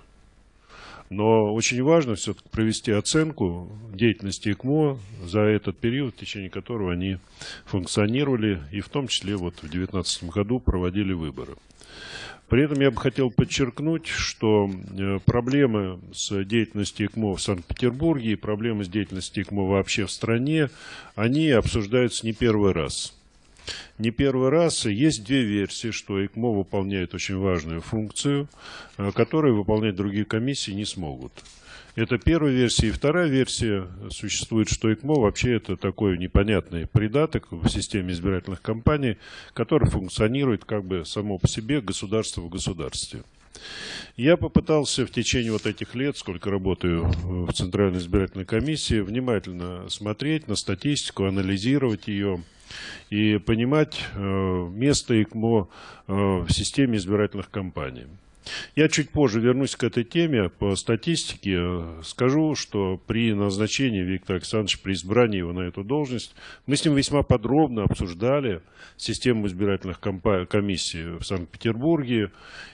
Speaker 5: Но очень важно все-таки провести оценку деятельности ИКМО за этот период, в течение которого они функционировали, и в том числе вот в 2019 году проводили выборы. При этом я бы хотел подчеркнуть, что э, проблемы с деятельностью ИКМО в Санкт-Петербурге и проблемы с деятельностью ИКМО вообще в стране, они обсуждаются не первый раз. Не первый раз есть две версии, что ИКМО выполняет очень важную функцию, э, которую выполнять другие комиссии не смогут. Это первая версия. И вторая версия существует, что ИКМО вообще это такой непонятный придаток в системе избирательных кампаний, который функционирует как бы само по себе государство в государстве. Я попытался в течение вот этих лет, сколько работаю в Центральной избирательной комиссии, внимательно смотреть на статистику, анализировать ее и понимать э, место ИКМО э, в системе избирательных кампаний. Я чуть позже вернусь к этой теме. По статистике скажу, что при назначении Виктора Александровича, при избрании его на эту должность, мы с ним весьма подробно обсуждали систему избирательных комиссий в Санкт-Петербурге.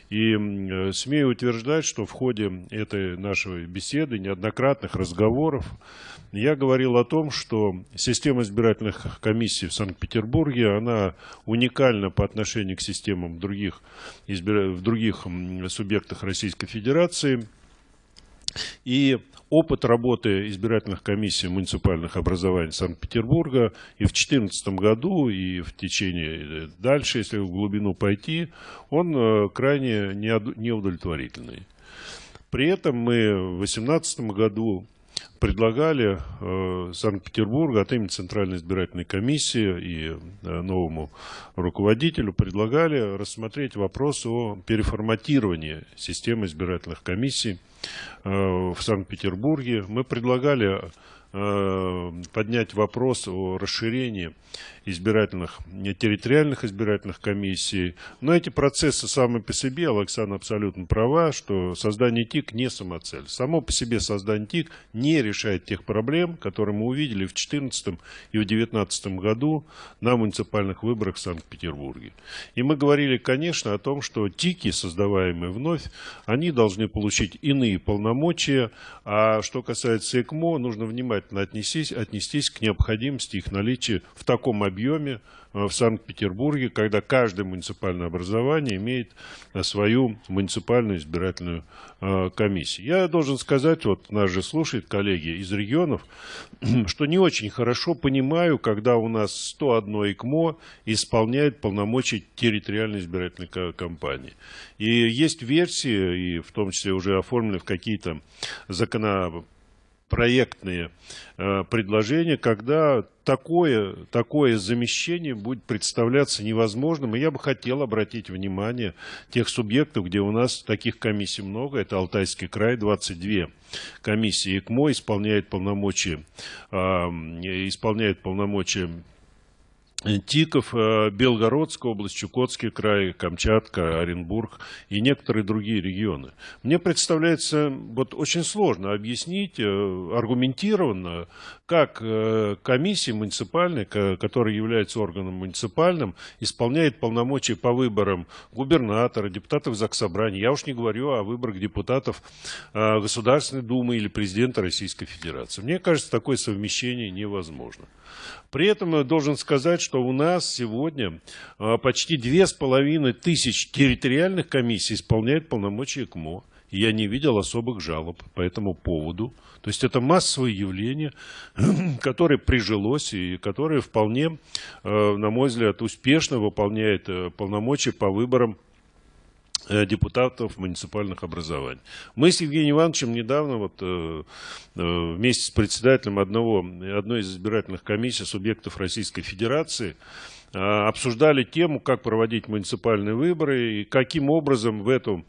Speaker 5: И э, смею утверждать, что в ходе этой нашей беседы, неоднократных разговоров, я говорил о том, что система избирательных комиссий в Санкт-Петербурге, она уникальна по отношению к системам других, в других субъектах Российской Федерации. И опыт работы избирательных комиссий муниципальных образований Санкт-Петербурга и в 2014 году, и в течение э, дальше, если в глубину пойти, он э, крайне неудовлетворительный. При этом мы в 2018 году предлагали э, Санкт-Петербургу от имени Центральной избирательной комиссии и э, новому руководителю предлагали рассмотреть вопрос о переформатировании системы избирательных комиссий э, в Санкт-Петербурге. Мы предлагали Э, поднять вопрос о расширении избирательных, территориальных избирательных комиссий. Но эти процессы сами по себе, Александр абсолютно права, что создание ТИК не самоцель. Само по себе создание ТИК не решает тех проблем, которые мы увидели в 2014 и в 2019 году на муниципальных выборах в Санкт-Петербурге. И мы говорили, конечно, о том, что ТИКи, создаваемые вновь, они должны получить иные полномочия, а что касается ЭКМО, нужно внимательно отнестись, отнестись к необходимости их наличия в таком объеме э, в Санкт-Петербурге, когда каждое муниципальное образование имеет э, свою муниципальную избирательную э, комиссию. Я должен сказать, вот нас же слушают коллеги из регионов, что не очень хорошо понимаю, когда у нас 101 ИКМО исполняет полномочия территориальной избирательной кампании. И есть версии, и в том числе уже оформлены в какие-то законопроекты, проектные э, предложения, когда такое, такое замещение будет представляться невозможным. И я бы хотел обратить внимание тех субъектов, где у нас таких комиссий много. Это Алтайский край, 22 комиссии ИКМО исполняет полномочия, э, исполняет полномочия Тиков, э, Белгородская область, Чукотский край, Камчатка, Оренбург и некоторые другие регионы. Мне представляется вот очень сложно объяснить э, аргументированно, как э, комиссия муниципальная, которая является органом муниципальным, исполняет полномочия по выборам губернатора, депутатов Заксобрания. Я уж не говорю о выборах депутатов Государственной Думы или президента Российской Федерации. Мне кажется, такое совмещение невозможно. При этом я должен сказать, что у нас сегодня а, почти две с половиной тысяч территориальных комиссий исполняют полномочия КМО. Я не видел особых жалоб по этому поводу. То есть это массовое явление, которое прижилось и которое вполне, а, на мой взгляд, успешно выполняет э, полномочия по выборам депутатов муниципальных образований. Мы с Евгением Ивановичем недавно вот, э, э, вместе с председателем одного, одной из избирательных комиссий субъектов Российской Федерации обсуждали тему, как проводить муниципальные выборы и каким образом в, эту,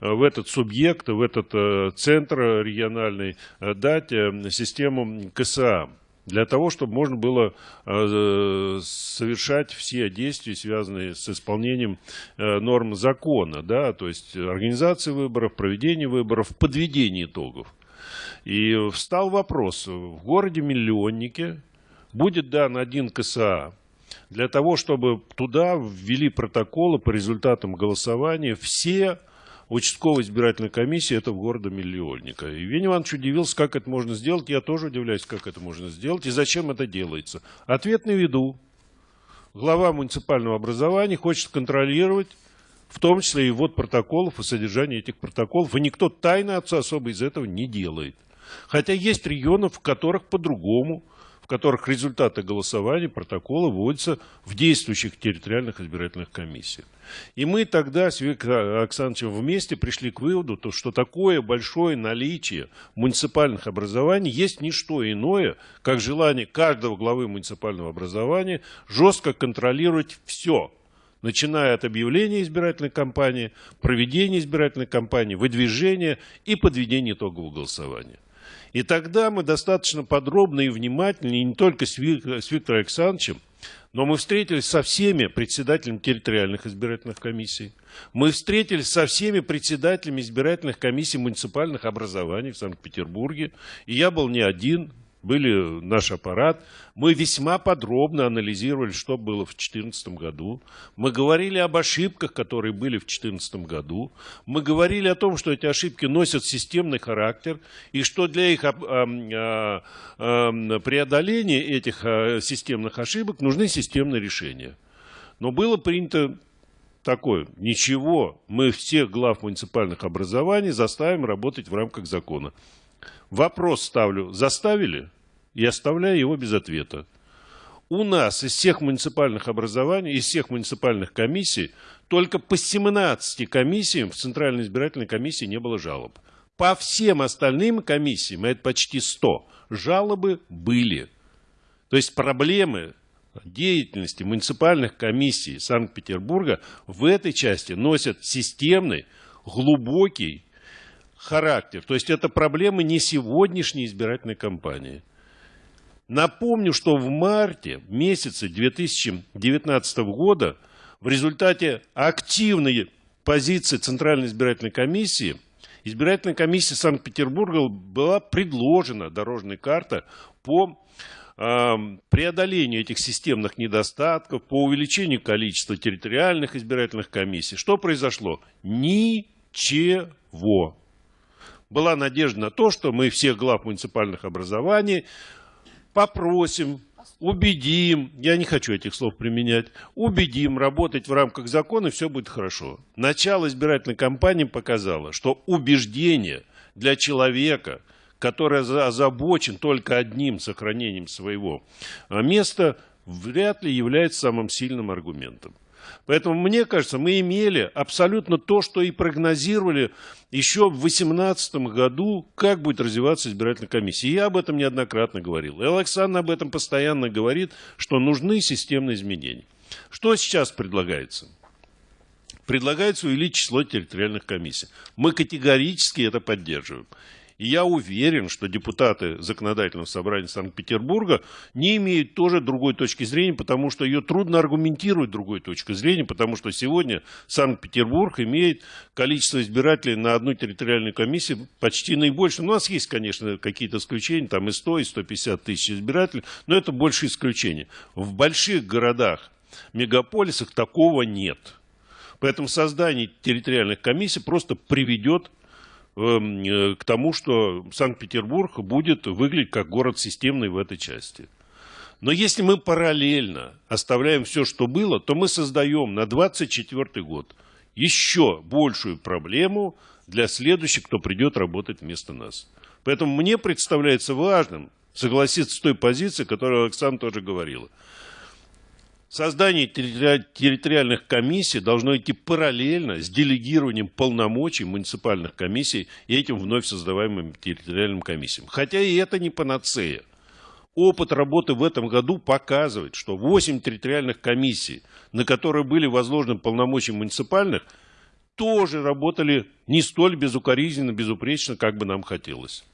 Speaker 5: в этот субъект, в этот центр региональный дать систему КСА для того, чтобы можно было э, совершать все действия, связанные с исполнением э, норм закона, да, то есть организации выборов, проведение выборов, подведение итогов. И встал вопрос, в городе-миллионнике будет дан один КСА для того, чтобы туда ввели протоколы по результатам голосования все участковой избирательной комиссии этого города Миллионника. И Евгений Иванович удивился, как это можно сделать. Я тоже удивляюсь, как это можно сделать и зачем это делается. Ответ на виду. Глава муниципального образования хочет контролировать в том числе и ввод протоколов и содержание этих протоколов. И никто тайно отца особо из этого не делает. Хотя есть регионы, в которых по-другому – в которых результаты голосования, протокола вводятся в действующих территориальных избирательных комиссиях. И мы тогда с Виктором Александровичем вместе пришли к выводу, то, что такое большое наличие муниципальных образований есть не что иное, как желание каждого главы муниципального образования жестко контролировать все, начиная от объявления избирательной кампании, проведения избирательной кампании, выдвижения и подведения итогов голосования. И тогда мы достаточно подробно и внимательно, и не только с, Виктором Александровичем, но мы встретились со всеми председателями территориальных избирательных комиссий. Мы встретились со всеми председателями избирательных комиссий муниципальных образований в Санкт-Петербурге. И я был не один, были наш аппарат. Мы весьма подробно анализировали, что было в 2014 году. Мы говорили об ошибках, которые были в 2014 году. Мы говорили о том, что эти ошибки носят системный характер, и что для их преодоления этих системных ошибок нужны системные решения. Но было принято такое, ничего, мы всех глав муниципальных образований заставим работать в рамках закона. Вопрос ставлю, заставили? И оставляю его без ответа. У нас из всех муниципальных образований, из всех муниципальных комиссий, только по 17 комиссиям в Центральной избирательной комиссии не было жалоб. По всем остальным комиссиям, это почти 100, жалобы были. То есть проблемы деятельности муниципальных комиссий Санкт-Петербурга в этой части носят системный, глубокий характер. То есть это проблемы не сегодняшней избирательной кампании. Напомню, что в марте месяце 2019 года в результате активной позиции Центральной избирательной комиссии избирательной комиссии Санкт-Петербурга была предложена дорожная карта по преодолению этих системных недостатков, по увеличению количества территориальных избирательных комиссий. Что произошло? Ничего была надежда на то, что мы всех глав муниципальных образований попросим, убедим, я не хочу этих слов применять, убедим работать в рамках закона, и все будет хорошо. Начало избирательной кампании показало, что убеждение для человека, который озабочен только одним сохранением своего места, вряд ли является самым сильным аргументом. Поэтому, мне кажется, мы имели абсолютно то, что и прогнозировали еще в 2018 году, как будет развиваться избирательная комиссия. Я об этом неоднократно говорил. И Александр об этом постоянно говорит, что нужны системные изменения. Что сейчас предлагается? Предлагается увеличить число территориальных комиссий. Мы категорически это поддерживаем. И я уверен, что депутаты Законодательного собрания Санкт-Петербурга не имеют тоже другой точки зрения, потому что ее трудно аргументировать другой точкой зрения, потому что сегодня Санкт-Петербург имеет количество избирателей на одну территориальную комиссию почти наибольшее. Ну, у нас есть, конечно, какие-то исключения, там и 100, и 150 тысяч избирателей, но это больше исключения. В больших городах, мегаполисах такого нет. Поэтому создание территориальных комиссий просто приведет к тому, что Санкт-Петербург будет выглядеть как город системный в этой части. Но если мы параллельно оставляем все, что было, то мы создаем на 2024 год еще большую проблему для следующих, кто придет работать вместо нас. Поэтому мне представляется важным согласиться с той позицией, которую Александр тоже говорила – Создание территориальных комиссий должно идти параллельно с делегированием полномочий муниципальных комиссий и этим вновь создаваемым территориальным комиссиям. Хотя и это не панацея. Опыт работы в этом году показывает, что 8 территориальных комиссий, на которые были возложены полномочия муниципальных, тоже работали не столь безукоризненно, безупречно, как бы нам хотелось.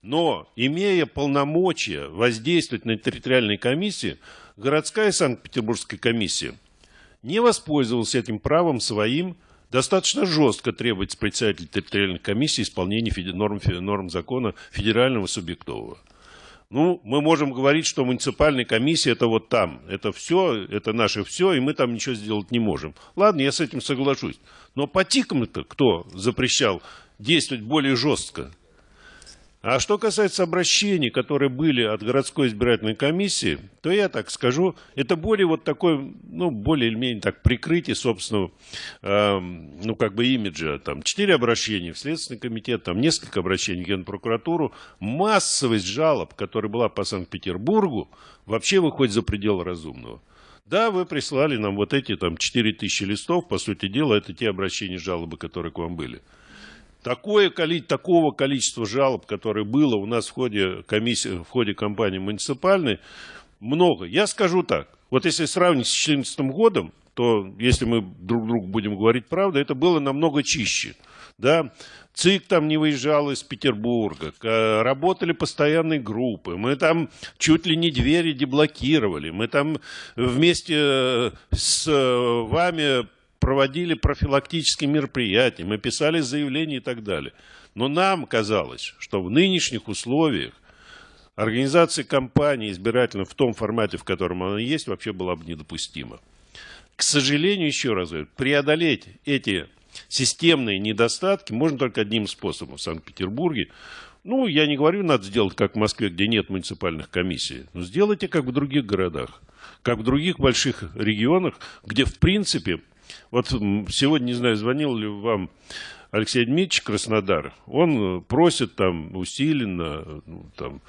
Speaker 5: Но, имея полномочия воздействовать на территориальные комиссии, городская Санкт-Петербургская комиссия не воспользовалась этим правом своим, достаточно жестко требовать с председателя территориальной комиссии исполнения норм, норм закона федерального субъектового. Ну, мы можем говорить, что муниципальная комиссия это вот там, это все, это наше все, и мы там ничего сделать не можем. Ладно, я с этим соглашусь. Но по ТИКам-то кто запрещал действовать более жестко? А что касается обращений, которые были от городской избирательной комиссии, то я так скажу, это более вот такой, ну, более или менее так прикрытие собственного, э, ну, как бы имиджа. Там четыре обращения в Следственный комитет, там несколько обращений в Генпрокуратуру. Массовость жалоб, которая была по Санкт-Петербургу, вообще выходит за пределы разумного. Да, вы прислали нам вот эти там 4000 листов, по сути дела, это те обращения, жалобы, которые к вам были. Такое, такого количества жалоб, которое было у нас в ходе, комиссии, в ходе кампании муниципальной, много. Я скажу так. Вот если сравнить с 2014 годом, то если мы друг другу будем говорить правду, это было намного чище. Да? ЦИК там не выезжал из Петербурга, работали постоянные группы, мы там чуть ли не двери деблокировали, мы там вместе э, с э, вами проводили профилактические мероприятия, мы писали заявления и так далее. Но нам казалось, что в нынешних условиях организация кампании избирательной в том формате, в котором она есть, вообще была бы недопустима. К сожалению, еще раз говорю, преодолеть эти системные недостатки можно только одним способом в Санкт-Петербурге. Ну, я не говорю, надо сделать как в Москве, где нет муниципальных комиссий, но сделайте как в других городах, как в других больших регионах, где, в принципе, вот сегодня, не знаю, звонил ли вам Алексей Дмитриевич Краснодар, он просит там усиленно, ну, там,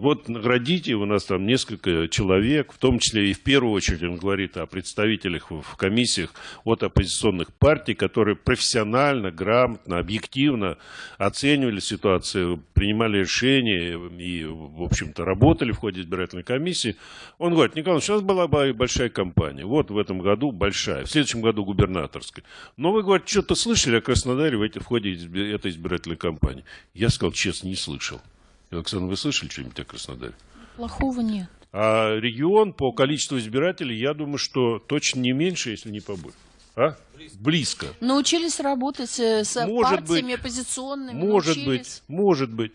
Speaker 5: вот наградите, у нас там несколько человек, в том числе и в первую очередь он говорит о представителях в комиссиях от оппозиционных партий, которые профессионально, грамотно, объективно оценивали ситуацию, принимали решения и, в общем-то, работали в ходе избирательной комиссии. Он говорит, Николай, сейчас была большая кампания, вот в этом году большая, в следующем году губернаторская. Но вы, говорит, что-то слышали о Краснодаре в ходе этой избирательной кампании? Я сказал, честно, не слышал. Оксана, вы слышали что-нибудь о Краснодаре?
Speaker 1: Плохого нет.
Speaker 5: А регион по количеству избирателей, я думаю, что точно не меньше, если не побольше. А? Близко.
Speaker 1: Научились работать э, с
Speaker 5: может
Speaker 1: партиями
Speaker 5: быть,
Speaker 1: оппозиционными.
Speaker 5: Может
Speaker 1: научились.
Speaker 5: быть, может быть.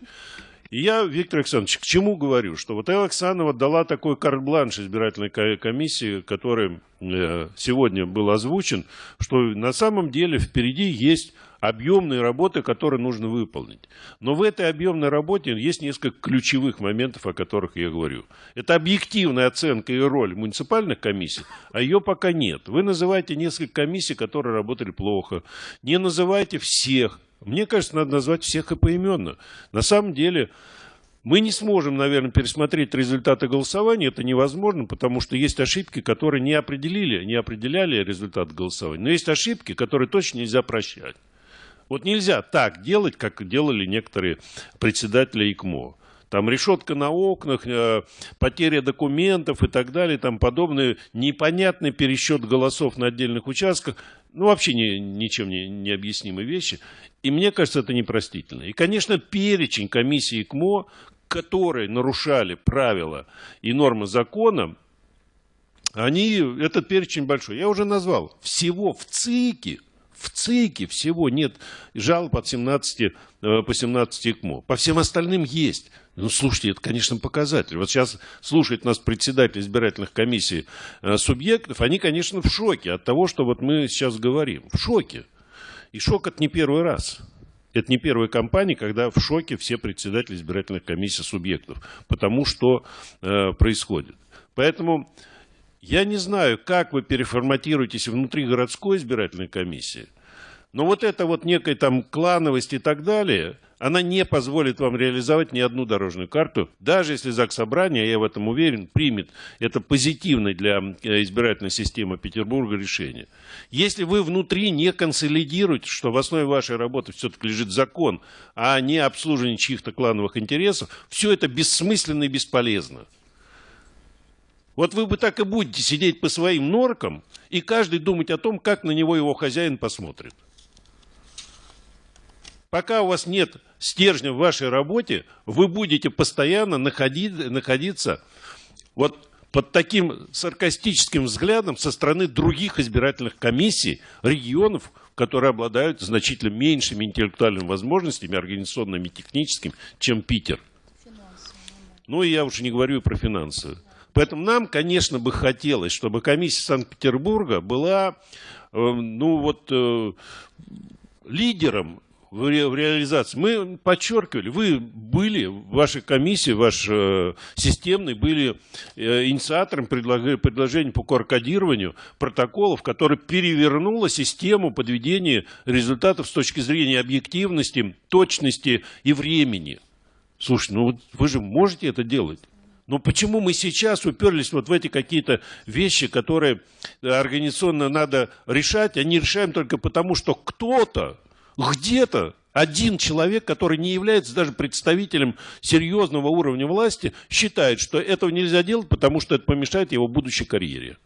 Speaker 5: И я, Виктор Александрович, к чему говорю? Что вот Элла Оксанова дала такой карт-бланш избирательной комиссии, который э, сегодня был озвучен, что на самом деле впереди есть объемные работы, которые нужно выполнить. Но в этой объемной работе есть несколько ключевых моментов, о которых я говорю. Это объективная оценка и роль муниципальных комиссий, а ее пока нет. Вы называете несколько комиссий, которые работали плохо. Не называйте всех. Мне кажется, надо назвать всех и поименно. На самом деле... Мы не сможем, наверное, пересмотреть результаты голосования, это невозможно, потому что есть ошибки, которые не определили, не определяли результат голосования. Но есть ошибки, которые точно нельзя прощать. Вот нельзя так делать, как делали некоторые председатели ИКМО. Там решетка на окнах, э, потеря документов и так далее, там подобные непонятный пересчет голосов на отдельных участках, ну вообще не, ничем не, не объяснимые вещи. И мне кажется, это непростительно. И, конечно, перечень комиссии ИКМО, которые нарушали правила и нормы закона, они, этот перечень большой. Я уже назвал. Всего в ЦИКе в ЦИКе всего нет жалоб от 17, э, по 17 ИКМО. По всем остальным есть. Ну, слушайте, это, конечно, показатель. Вот сейчас слушает нас председатель избирательных комиссий э, субъектов, они, конечно, в шоке от того, что вот мы сейчас говорим. В шоке. И шок это не первый раз. Это не первая кампания, когда в шоке все председатели избирательных комиссий субъектов. Потому что э, происходит. Поэтому я не знаю, как вы переформатируетесь внутри городской избирательной комиссии, но вот эта вот некая там клановость и так далее, она не позволит вам реализовать ни одну дорожную карту, даже если ЗАГС Собрание, я в этом уверен, примет это позитивное для э, избирательной системы Петербурга решение. Если вы внутри не консолидируете, что в основе вашей работы все-таки лежит закон, а не обслуживание чьих-то клановых интересов, все это бессмысленно и бесполезно. Вот вы бы так и будете сидеть по своим норкам и каждый думать о том, как на него его хозяин посмотрит. Пока у вас нет стержня в вашей работе, вы будете постоянно находить, находиться вот под таким саркастическим взглядом со стороны других избирательных комиссий, регионов, которые обладают значительно меньшими интеллектуальными возможностями, организационными и техническими, чем Питер. Ну и я уж не говорю про финансы. Поэтому нам, конечно, бы хотелось, чтобы комиссия Санкт-Петербурга была, э, ну вот, э, лидером в, ре, в реализации. Мы подчеркивали, вы были, ваша комиссия, ваш э, системный, были э, инициатором предлог, предложений по координированию протоколов, которое перевернуло систему подведения результатов с точки зрения объективности, точности и времени. Слушай, ну вот вы же можете это делать. Но почему мы сейчас уперлись вот в эти какие-то вещи, которые организационно надо решать, а не решаем только потому, что кто-то где-то один человек, который не является даже представителем серьезного уровня власти, считает, что этого нельзя делать, потому что это помешает его будущей карьере.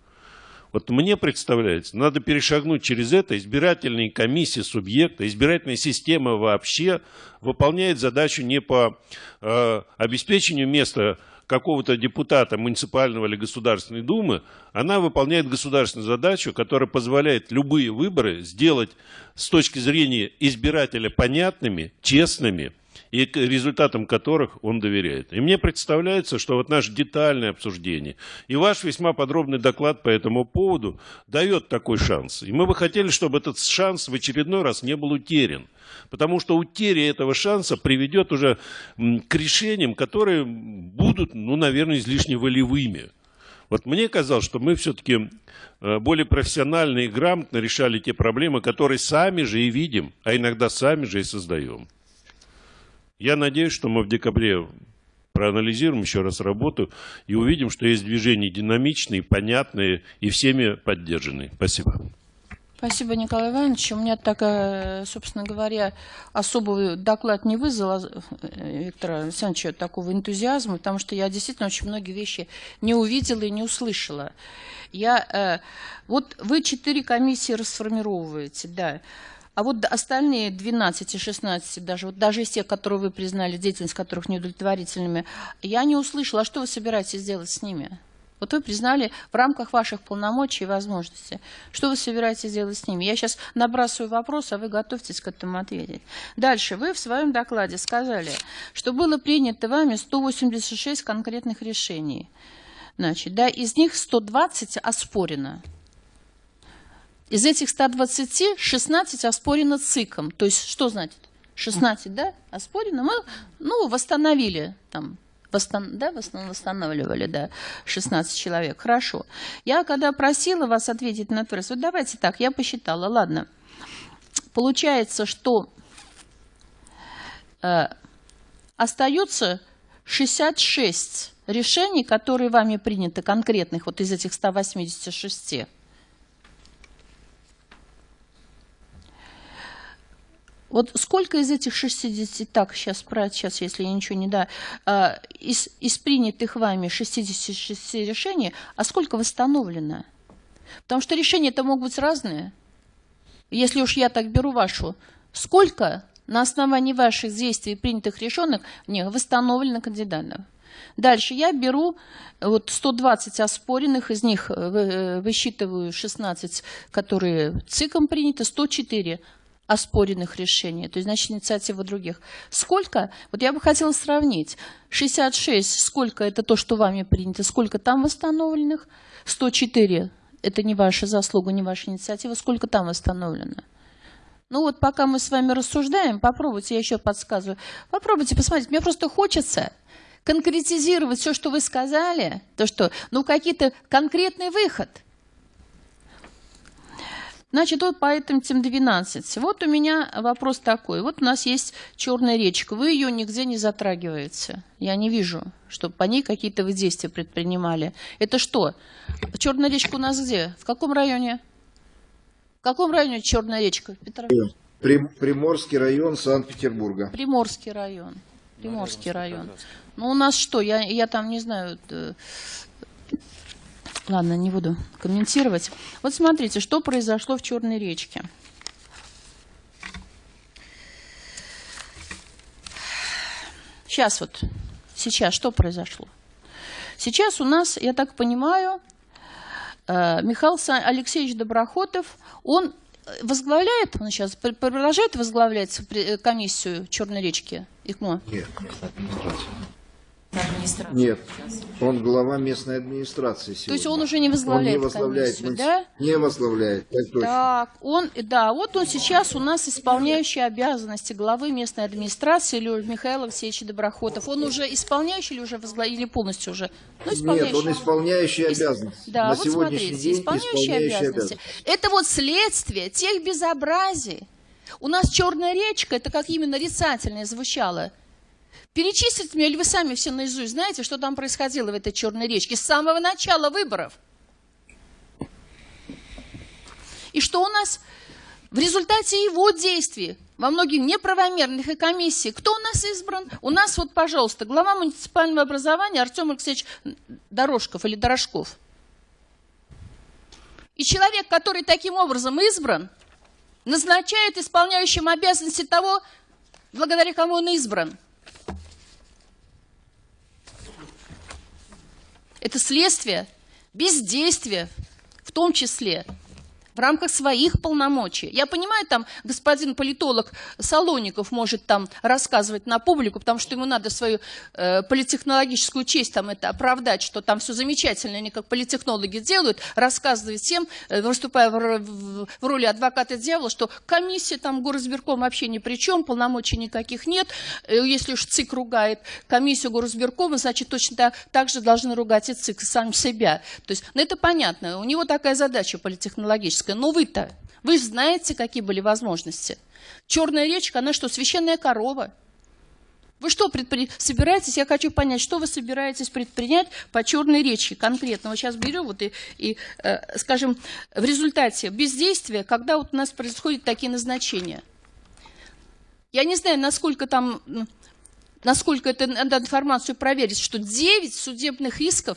Speaker 5: Вот мне представляется, надо перешагнуть через это. Избирательные комиссии субъекта, избирательная система вообще выполняет задачу не по э, обеспечению места какого-то депутата муниципального или Государственной Думы, она выполняет государственную задачу, которая позволяет любые выборы сделать с точки зрения избирателя понятными, честными, и к результатам которых он доверяет. И мне представляется, что вот наше детальное обсуждение и ваш весьма подробный доклад по этому поводу дает такой шанс. И мы бы хотели, чтобы этот шанс в очередной раз не был утерян. Потому что утеря этого шанса приведет уже к решениям, которые будут, ну, наверное, излишне волевыми. Вот мне казалось, что мы все-таки э, более профессионально и грамотно решали те проблемы, которые сами же и видим, а иногда сами же и создаем. Я надеюсь, что мы в декабре проанализируем еще раз работу и увидим, что есть движения динамичные, понятные и всеми поддержанные. Спасибо.
Speaker 1: Спасибо, Николай Иванович. У меня такая, собственно говоря, особый доклад не вызвал э, Виктора Александровича такого энтузиазма, потому что я действительно очень многие вещи не увидела и не услышала. Я, э, вот вы четыре комиссии расформировываете, да. А вот остальные 12 и 16, даже, вот даже из тех, которые вы признали, деятельность которых неудовлетворительными, я не услышала, а что вы собираетесь делать с ними? Вот вы признали в рамках ваших полномочий и возможностей. Что вы собираетесь делать с ними? Я сейчас набрасываю вопрос, а вы готовьтесь к этому ответить. Дальше. Вы в своем докладе сказали, что было принято вами 186 конкретных решений. Значит, да, из них 120 оспорено. Из этих 120 16 оспорено ЦИКом. То есть что значит? 16, да, оспорено. Мы, ну, восстановили там Восстан... Да, восстанавливали, да, 16 человек. Хорошо. Я когда просила вас ответить на вопрос, вот давайте так, я посчитала, ладно. Получается, что э, остается 66 решений, которые вами приняты, конкретных, вот из этих 186. Вот сколько из этих 60, так, сейчас, сейчас если я ничего не да, а, из, из принятых вами 66 решений, а сколько восстановлено? Потому что решения это могут быть разные. Если уж я так беру вашу, сколько на основании ваших действий принятых решенных не восстановлено кандидатов? Дальше я беру вот 120 оспоренных, из них э, э, высчитываю 16, которые ЦИКом приняты, 104 оспоренных решений, то есть, значит, инициатива других. Сколько? Вот я бы хотела сравнить. 66, сколько это то, что вами принято, сколько там восстановленных? 104, это не ваша заслуга, не ваша инициатива, сколько там восстановлено? Ну вот пока мы с вами рассуждаем, попробуйте, я еще подсказываю, попробуйте посмотреть. Мне просто хочется конкретизировать все, что вы сказали, то что, ну, какие-то конкретный выход – Значит, вот по этим тем 12. Вот у меня вопрос такой. Вот у нас есть черная речка. Вы ее нигде не затрагиваете. Я не вижу, чтобы по ней какие-то вы действия предпринимали. Это что? Черная речка у нас где? В каком районе? В каком районе черная речка? Петров?
Speaker 2: Приморский район Санкт-Петербурга.
Speaker 1: Приморский район. Приморский район. Ну, у нас что? Я, я там не знаю э, Ладно, не буду комментировать. Вот смотрите, что произошло в Черной речке. Сейчас вот, сейчас что произошло? Сейчас у нас, я так понимаю, э, Михаил Алексеевич Доброхотов, он возглавляет, он сейчас продолжает возглавлять комиссию Черной речки ИКМО?
Speaker 2: Нет,
Speaker 4: Администрация.
Speaker 2: Нет, он глава местной администрации сегодня.
Speaker 1: То есть он уже не возглавляет
Speaker 2: Он не возглавляет,
Speaker 1: комиссию, да?
Speaker 2: Не возглавляет, так точно.
Speaker 1: Так, он, да, вот он сейчас у нас исполняющий обязанности главы местной администрации Леонид Михаил Алексеевич Доброхотов. Он уже исполняющий или уже возглавляет, или полностью уже? Ну,
Speaker 2: Нет, он исполняющий
Speaker 1: Ис-
Speaker 2: обязанности.
Speaker 1: Да,
Speaker 2: На
Speaker 1: вот
Speaker 2: сегодняшний
Speaker 1: смотрите,
Speaker 2: день
Speaker 1: исполняющие обязанности. Это вот следствие тех безобразий. У нас черная речка, это как именно нарицательное звучало. Перечислите мне, или вы сами все наизусть знаете, что там происходило в этой черной речке с самого начала выборов? И что у нас в результате его действий во многих неправомерных и комиссий, кто у нас избран? У нас вот, пожалуйста, глава муниципального образования Артем Алексеевич Дорожков или Дорожков. И человек, который таким образом избран, назначает исполняющим обязанности того, благодаря кому он избран. Это следствие бездействия, в том числе в рамках своих полномочий. Я понимаю, там господин политолог Салоников может там рассказывать на публику, потому что ему надо свою э, политехнологическую честь там это оправдать, что там все замечательно, они как политехнологи делают, рассказывать всем, э, выступая в, в- в роли адвоката дьявола, что комиссия там горосберком вообще ни при чем, полномочий никаких нет. Э, Если уж ЦИК ругает комиссию горосберкома, значит точно так, так же должны ругать и ЦИК сам себя. То есть, ну это понятно, у него такая задача политехнологическая. Но вы-то, вы же знаете, какие были возможности. Черная речка, она что, священная корова? Вы что предпри... собираетесь, я хочу понять, что вы собираетесь предпринять по черной речи конкретно? Вот сейчас берем вот и, и э, скажем, в результате бездействия, когда вот у нас происходят такие назначения. Я не знаю, насколько там, насколько это надо информацию проверить, что 9 судебных исков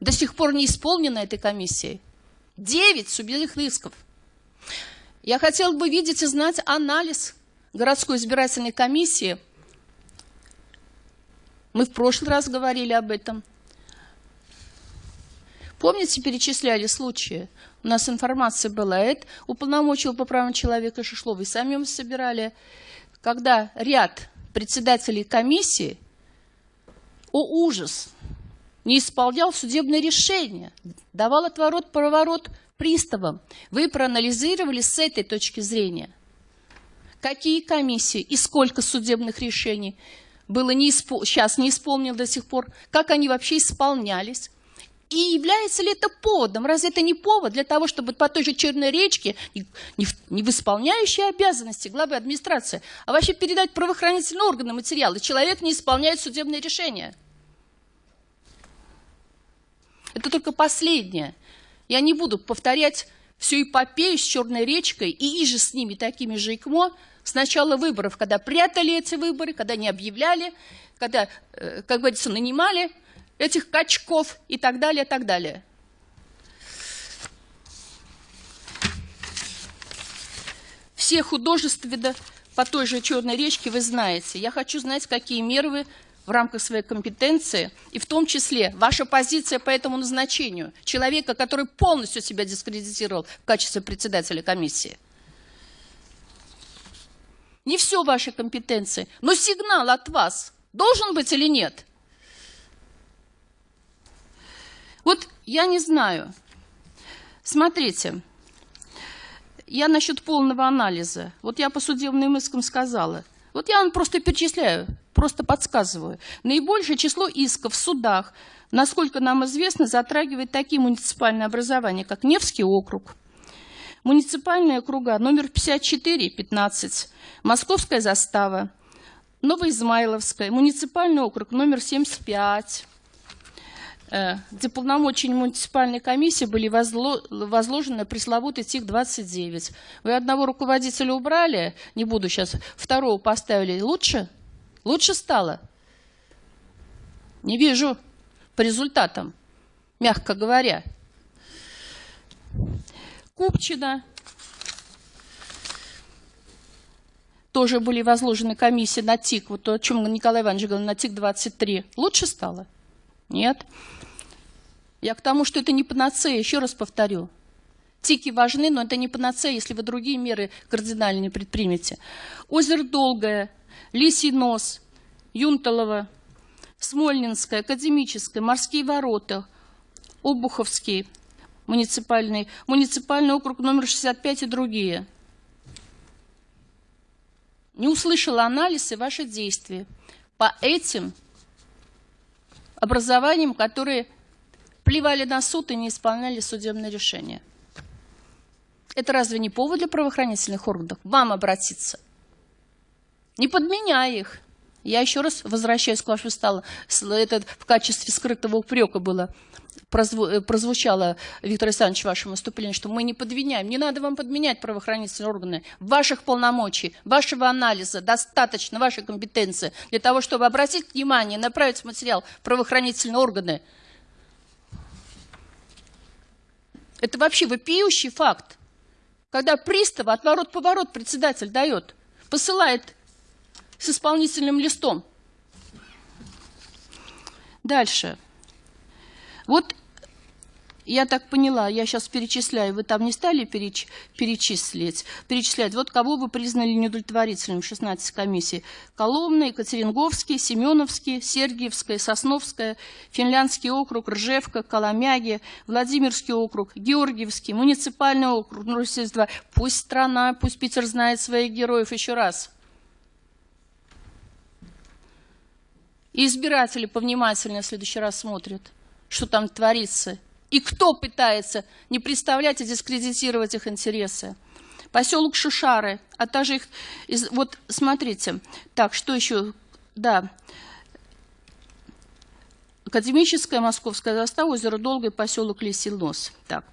Speaker 1: до сих пор не исполнено этой комиссией. 9 судебных исков. Я хотела бы видеть и знать анализ городской избирательной комиссии. Мы в прошлый раз говорили об этом. Помните, перечисляли случаи? У нас информация была. Это уполномочил по правам человека Шишлова. И сами мы собирали. Когда ряд председателей комиссии, о ужас, не исполнял судебное решение, давал отворот-поворот приставам. Вы проанализировали с этой точки зрения, какие комиссии и сколько судебных решений было не испол... сейчас не исполнено до сих пор, как они вообще исполнялись. И является ли это поводом? Разве это не повод для того, чтобы по той же Черной речке, не, в, не в исполняющей обязанности главы администрации, а вообще передать правоохранительные органы материалы? Человек не исполняет судебное решение. Это только последнее. Я не буду повторять всю эпопею с Черной речкой и иже с ними такими же ИКМО с начала выборов, когда прятали эти выборы, когда не объявляли, когда, э, как говорится, нанимали этих качков и так далее, и так далее. Все художества да, по той же Черной речке вы знаете. Я хочу знать, какие меры вы в рамках своей компетенции, и в том числе ваша позиция по этому назначению человека, который полностью себя дискредитировал в качестве председателя комиссии. Не все ваши компетенции, но сигнал от вас должен быть или нет? Вот я не знаю. Смотрите, я насчет полного анализа. Вот я по судебным искам сказала. Вот я вам просто перечисляю, просто подсказываю. Наибольшее число исков в судах, насколько нам известно, затрагивает такие муниципальные образования, как Невский округ, муниципальные округа номер 54, 15, Московская застава, Новоизмайловская, муниципальный округ номер 75, э, где полномочия муниципальной комиссии были возло- возложены пресловутый ТИК-29. Вы одного руководителя убрали, не буду сейчас, второго поставили. Лучше? Лучше стало? Не вижу по результатам, мягко говоря. Купчина. Тоже были возложены комиссии на ТИК, вот о чем Николай Иванович говорил, на ТИК-23. Лучше стало? Нет. Я к тому, что это не панацея, еще раз повторю. Тики важны, но это не панацея, если вы другие меры кардинально не предпримете. Озеро Долгое, Лисий нос, Юнталово, Смольнинская, Академическая, Морские ворота, Обуховский, муниципальный, муниципальный округ номер 65 и другие. Не услышала анализ и ваши действия по этим образованиям, которые плевали на суд и не исполняли судебное решение. Это разве не повод для правоохранительных органов вам обратиться? Не подменяй их. Я еще раз возвращаюсь к вашему столу. Это в качестве скрытого упрека было э, прозвучало, Виктор Александрович, в вашем выступлении, что мы не подменяем. Не надо вам подменять правоохранительные органы. Ваших полномочий, вашего анализа достаточно, вашей компетенции для того, чтобы обратить внимание, направить материал правоохранительные органы. Это вообще вопиющий факт. Когда пристава отворот-поворот председатель дает, посылает с исполнительным листом. Дальше. Вот я так поняла, я сейчас перечисляю, вы там не стали переч, перечислить, перечислять, вот кого вы признали неудовлетворительным, 16 комиссий. Коломна, Екатеринговский, Семеновский, Сергиевская, Сосновская, Финляндский округ, Ржевка, Коломяги, Владимирский округ, Георгиевский, муниципальный округ, ну, Пусть страна, пусть Питер знает своих героев еще раз. И избиратели повнимательнее в следующий раз смотрят, что там творится. И кто пытается не представлять и дискредитировать их интересы. Поселок Шишары, а также их... Вот смотрите, так, что еще? Да. Академическая Московская застава, озеро Долгое, поселок Лисий Нос. Так.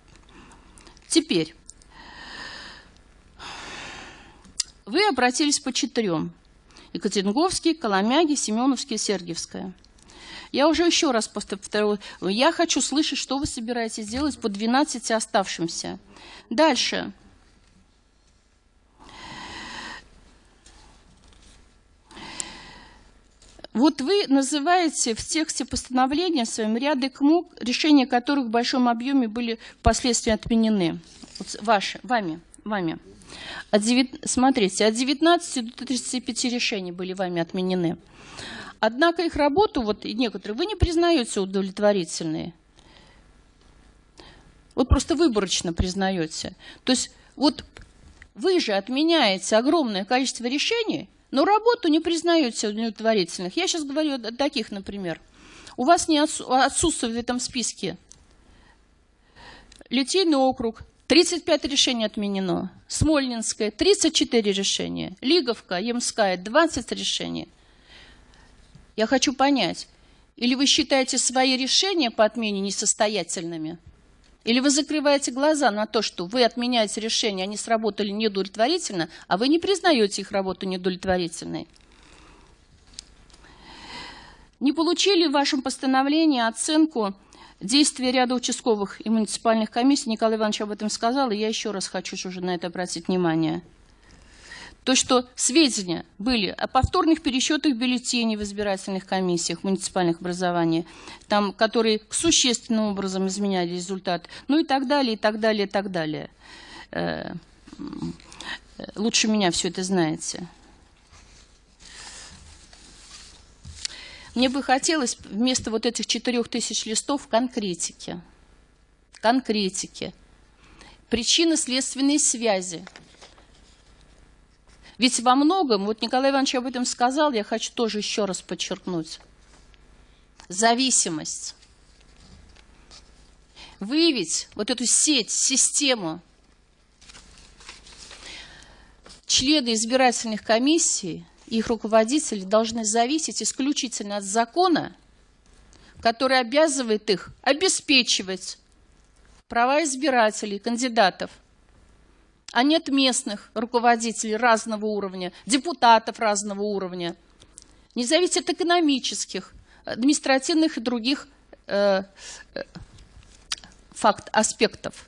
Speaker 1: Теперь. Вы обратились по четырем. Екатеринговский, Коломяги, Семеновский, Сергиевская. Я уже еще раз повторю, я хочу слышать, что вы собираетесь делать по 12 оставшимся. Дальше. Вот вы называете в тексте постановления своем ряды КМУ, решения которых в большом объеме были впоследствии отменены. Вот ваши, вами, вами. От 9, смотрите, от 19 до 35 решений были вами отменены. Однако их работу, вот некоторые, вы не признаете удовлетворительные. Вот просто выборочно признаете. То есть вот вы же отменяете огромное количество решений, но работу не признаете удовлетворительных. Я сейчас говорю о таких, например. У вас не отсутствует в этом списке Литейный округ, 35 решений отменено. Смольнинская 34 решения. Лиговка, Ямская 20 решений. Я хочу понять, или вы считаете свои решения по отмене несостоятельными, или вы закрываете глаза на то, что вы отменяете решения, они сработали неудовлетворительно, а вы не признаете их работу неудовлетворительной. Не получили в вашем постановлении оценку Действия ряда участковых и муниципальных комиссий, Николай Иванович об этом сказал, и я еще раз хочу уже на это обратить внимание. То, что сведения были о повторных пересчетах бюллетеней в избирательных комиссиях муниципальных образований, там, которые существенным образом изменяли результат, ну и так далее, и так далее, и так далее. Э, лучше меня все это знаете. Мне бы хотелось вместо вот этих четырех тысяч листов конкретики. Конкретики. Причинно-следственные связи. Ведь во многом, вот Николай Иванович об этом сказал, я хочу тоже еще раз подчеркнуть. Зависимость. Выявить вот эту сеть, систему. Члены избирательных комиссий их руководители должны зависеть исключительно от закона, который обязывает их обеспечивать права избирателей, кандидатов, а не от местных руководителей разного уровня, депутатов разного уровня, не зависит от экономических, административных и других э, э, факт, аспектов.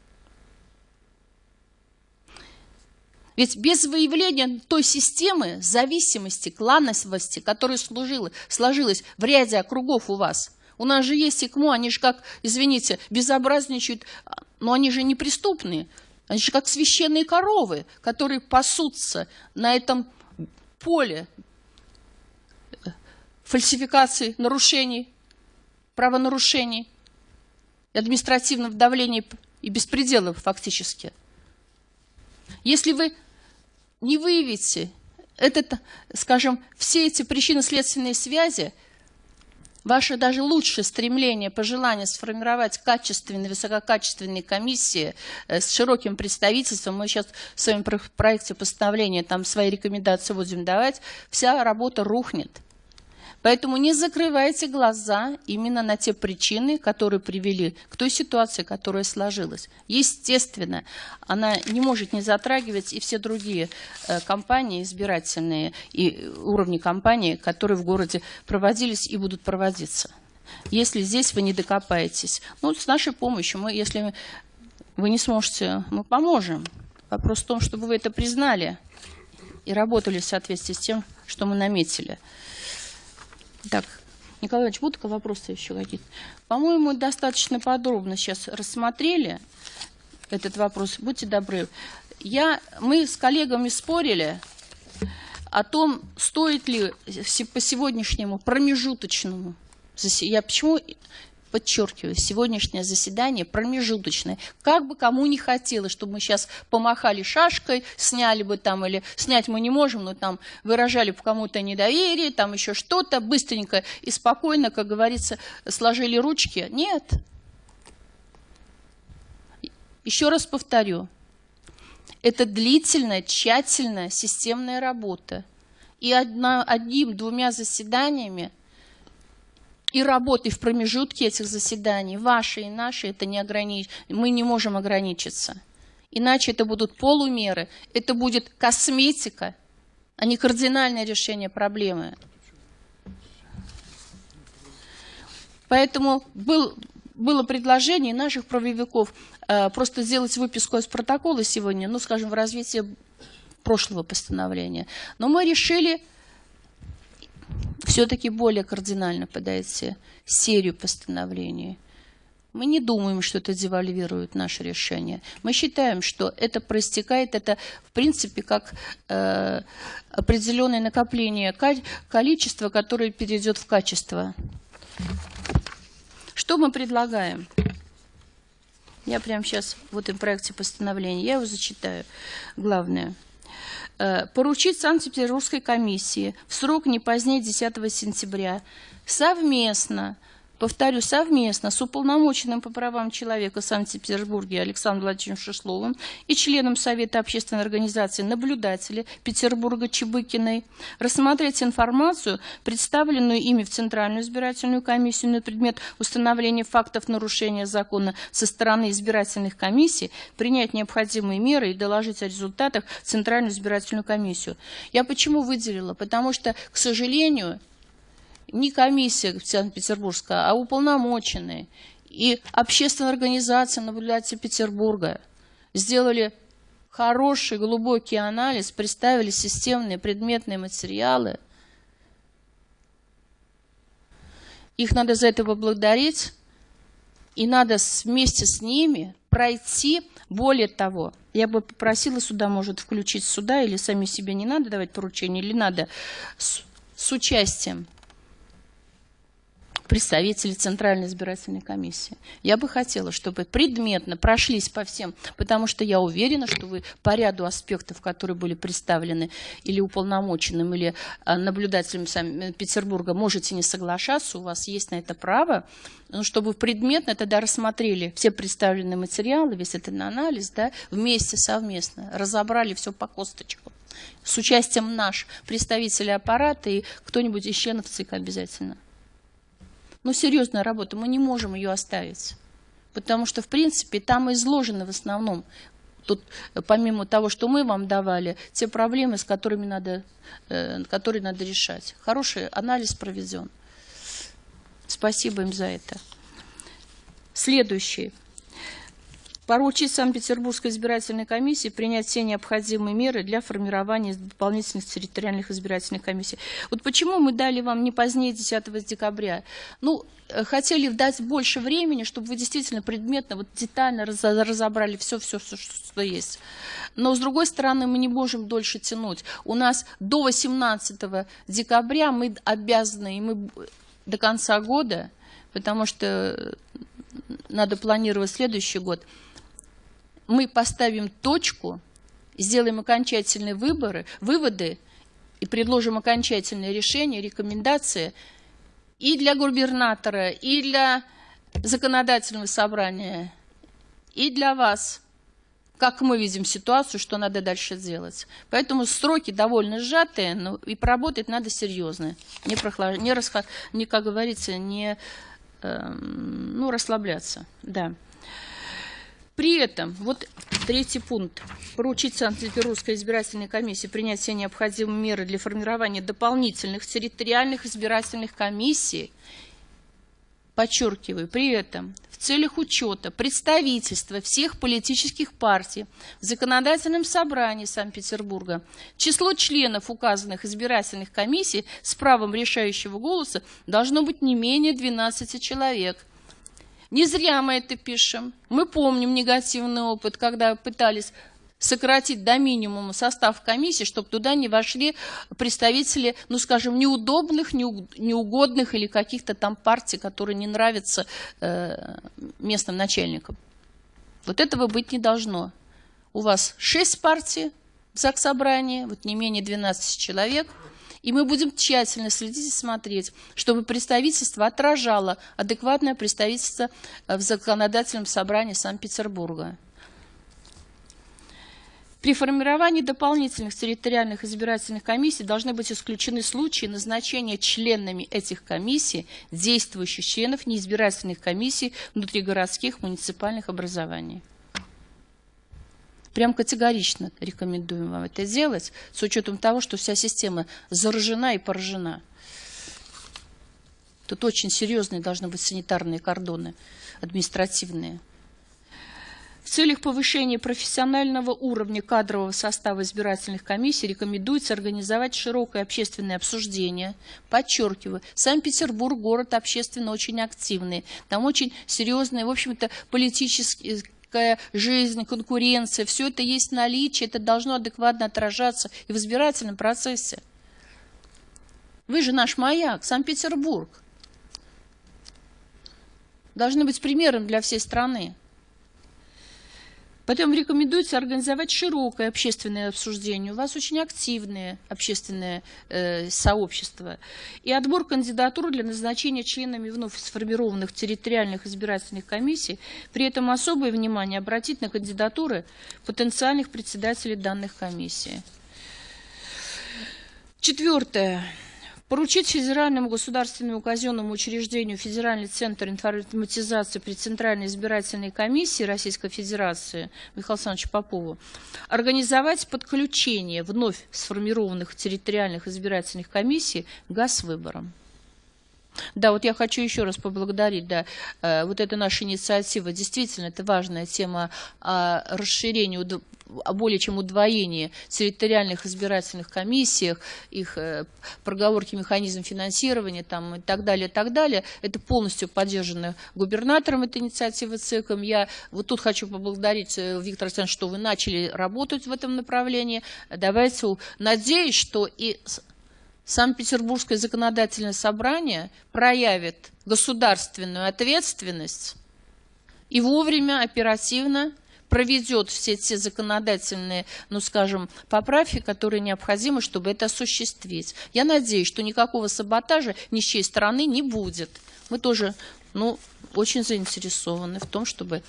Speaker 1: Ведь без выявления той системы зависимости, клановости, которая служила, сложилась в ряде округов у вас, у нас же есть ИКМО, они же как, извините, безобразничают, но они же не преступные. Они же как священные коровы, которые пасутся на этом поле, фальсификаций, нарушений, правонарушений, административного давления и беспределов фактически. Если вы не выявите этот, скажем, все эти причинно-следственные связи, ваше даже лучшее стремление, пожелание сформировать качественные, высококачественные комиссии э, с широким представительством, мы сейчас в своем проекте постановления там свои рекомендации будем давать, вся работа рухнет. Поэтому не закрывайте глаза именно на те причины, которые привели к той ситуации, которая сложилась. Естественно, она не может не затрагивать и все другие э, компании избирательные и уровни компании, которые в городе проводились и будут проводиться. Если здесь вы не докопаетесь, ну, с нашей помощью, мы, если вы не сможете, мы поможем. Вопрос в том, чтобы вы это признали и работали в соответствии с тем, что мы наметили. Так, Николай Иванович, будут вопросы еще какие-то? По-моему, достаточно подробно сейчас рассмотрели этот вопрос. Будьте добры. Я, мы с коллегами спорили о том, стоит ли по сегодняшнему промежуточному, я почему подчеркиваю, сегодняшнее заседание промежуточное. Как бы кому не хотелось, чтобы мы сейчас помахали шашкой, сняли бы там, или снять мы не можем, но там выражали бы кому-то недоверие, там еще что-то, быстренько и спокойно, как говорится, сложили ручки. Нет. Еще раз повторю. Это длительная, тщательная, системная работа. И одним-двумя заседаниями и работы в промежутке этих заседаний, ваши и наши, это не огранич... мы не можем ограничиться. Иначе это будут полумеры, это будет косметика, а не кардинальное решение проблемы. Поэтому был, было предложение наших правовиков э, просто сделать выписку из протокола сегодня, ну, скажем, в развитии прошлого постановления. Но мы решили все-таки более кардинально подойти серию постановлений. Мы не думаем, что это девальвирует наше решение. Мы считаем, что это проистекает, это в принципе как э, определенное накопление количества, которое перейдет в качество. Что мы предлагаем? Я прямо сейчас в этом проекте постановления, я его зачитаю. Главное – поручить Санкт-Петербургской комиссии в срок не позднее 10 сентября совместно повторю, совместно с уполномоченным по правам человека Санкт-Петербурге Александром Владимировичем Шишловым и членом Совета общественной организации наблюдатели Петербурга Чебыкиной рассмотреть информацию, представленную ими в Центральную избирательную комиссию на предмет установления фактов нарушения закона со стороны избирательных комиссий, принять необходимые меры и доложить о результатах в Центральную избирательную комиссию. Я почему выделила? Потому что, к сожалению, не комиссия Санкт-Петербургская, а уполномоченные и общественная организация наблюдателей Петербурга сделали хороший глубокий анализ, представили системные предметные материалы. Их надо за это поблагодарить, и надо вместе с ними пройти. Более того, я бы попросила сюда, может, включить сюда, или сами себе не надо давать поручения, или надо с, с участием представители Центральной избирательной комиссии. Я бы хотела, чтобы предметно прошлись по всем, потому что я уверена, что вы по ряду аспектов, которые были представлены или уполномоченным, или а, наблюдателем э, Петербурга, можете не соглашаться, у вас есть на это право, но чтобы предметно тогда рассмотрели все представленные материалы, весь этот анализ, да, вместе, совместно, разобрали все по косточку с участием наш, представители аппарата и кто-нибудь из членов ЦИК обязательно. Ну, серьезная работа, мы не можем ее оставить. Потому что, в принципе, там изложены в основном, тут, помимо того, что мы вам давали, те проблемы, с которыми надо, э, которые надо решать. Хороший анализ проведен. Спасибо им за это. Следующий. Поручить Санкт-Петербургской избирательной комиссии принять все необходимые меры для формирования дополнительных территориальных избирательных комиссий. Вот почему мы дали вам не позднее 10 декабря? Ну, э, хотели дать больше времени, чтобы вы действительно предметно, вот детально разобрали все-все, что есть. Но, с другой стороны, мы не можем дольше тянуть. У нас до 18 декабря мы обязаны, и мы до конца года, потому что надо планировать следующий год – мы поставим точку, сделаем окончательные выборы, выводы и предложим окончательное решение, рекомендации и для губернатора, и для законодательного собрания, и для вас, как мы видим ситуацию, что надо дальше делать. Поэтому сроки довольно сжатые, но и поработать надо серьезно, не, прохлаж... не, расход... не как говорится, не э, ну, расслабляться. Да. При этом, вот третий пункт, поручить Санкт-Петербургской избирательной комиссии принять все необходимые меры для формирования дополнительных территориальных избирательных комиссий, подчеркиваю, при этом в целях учета представительства всех политических партий в законодательном собрании Санкт-Петербурга. Число членов указанных избирательных комиссий с правом решающего голоса должно быть не менее 12 человек – не зря мы это пишем. Мы помним негативный опыт, когда пытались сократить до минимума состав комиссии, чтобы туда не вошли представители, ну, скажем, неудобных, неугодных или каких-то там партий, которые не нравятся э, местным начальникам. Вот этого быть не должно. У вас шесть партий в ЗАГС-собрании, вот не менее 12 человек – и мы будем тщательно следить и смотреть, чтобы представительство отражало адекватное представительство э, в законодательном собрании Санкт-Петербурга. При формировании дополнительных территориальных избирательных комиссий должны быть исключены случаи назначения членами этих комиссий действующих членов неизбирательных комиссий внутригородских муниципальных образований. Прям категорично рекомендуем вам это делать, с учетом того, что вся система заражена и поражена. Тут очень серьезные должны быть санитарные кордоны, административные. В целях повышения профессионального уровня кадрового состава избирательных комиссий рекомендуется организовать широкое общественное обсуждение. Подчеркиваю, Санкт-Петербург город общественно очень активный. Там очень серьезные, в общем-то, политические политическая жизнь, конкуренция, все это есть наличие, это должно адекватно отражаться и в избирательном процессе. Вы же наш маяк, Санкт-Петербург. Должны быть примером для всей страны. Потом рекомендуется организовать широкое общественное обсуждение. У вас очень активное общественное э, сообщество. И отбор кандидатур для назначения членами вновь сформированных территориальных избирательных комиссий. При этом особое внимание обратить на кандидатуры потенциальных председателей данных комиссий. Четвертое. Поручить Федеральному государственному казенному учреждению Федеральный центр информатизации при Центральной избирательной комиссии Российской Федерации Михаилу Александровичу Попову организовать подключение вновь сформированных территориальных избирательных комиссий к ГАЗ-выборам. Да, вот я хочу еще раз поблагодарить, да, э, вот эта наша инициатива, действительно, это важная тема о расширении, о более чем удвоении территориальных избирательных комиссиях, их э, проговорки механизм финансирования там, и так далее, и так далее. Это полностью поддержано губернатором этой инициативы ЦИКом. Я вот тут хочу поблагодарить э, Виктора Александровича, что вы начали работать в этом направлении. Давайте, надеюсь, что и Санкт-Петербургское законодательное собрание проявит государственную ответственность и вовремя, оперативно проведет все те законодательные, ну скажем, поправки, которые необходимы, чтобы это осуществить. Я надеюсь, что никакого саботажа ни с чьей стороны не будет. Мы тоже ну, очень заинтересованы в том, чтобы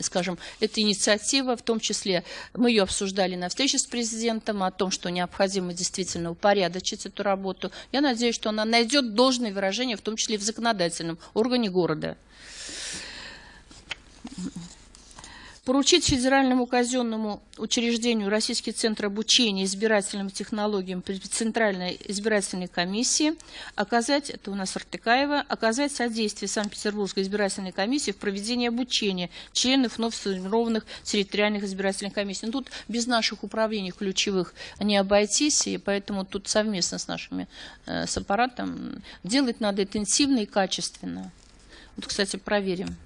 Speaker 1: скажем, эта инициатива, в том числе мы ее обсуждали на встрече с президентом о том, что необходимо действительно упорядочить эту работу. Я надеюсь, что она найдет должное выражение, в том числе в законодательном органе города. Поручить Федеральному казенному учреждению Российский центр обучения избирательным технологиям при Центральной избирательной комиссии оказать, это у нас Артыкаева, оказать содействие Санкт-Петербургской избирательной комиссии в проведении обучения членов вновь сформированных территориальных избирательных комиссий. Но тут без наших управлений ключевых не обойтись, и поэтому тут совместно с нашими, э, с аппаратом делать надо интенсивно и качественно. Вот, кстати, проверим.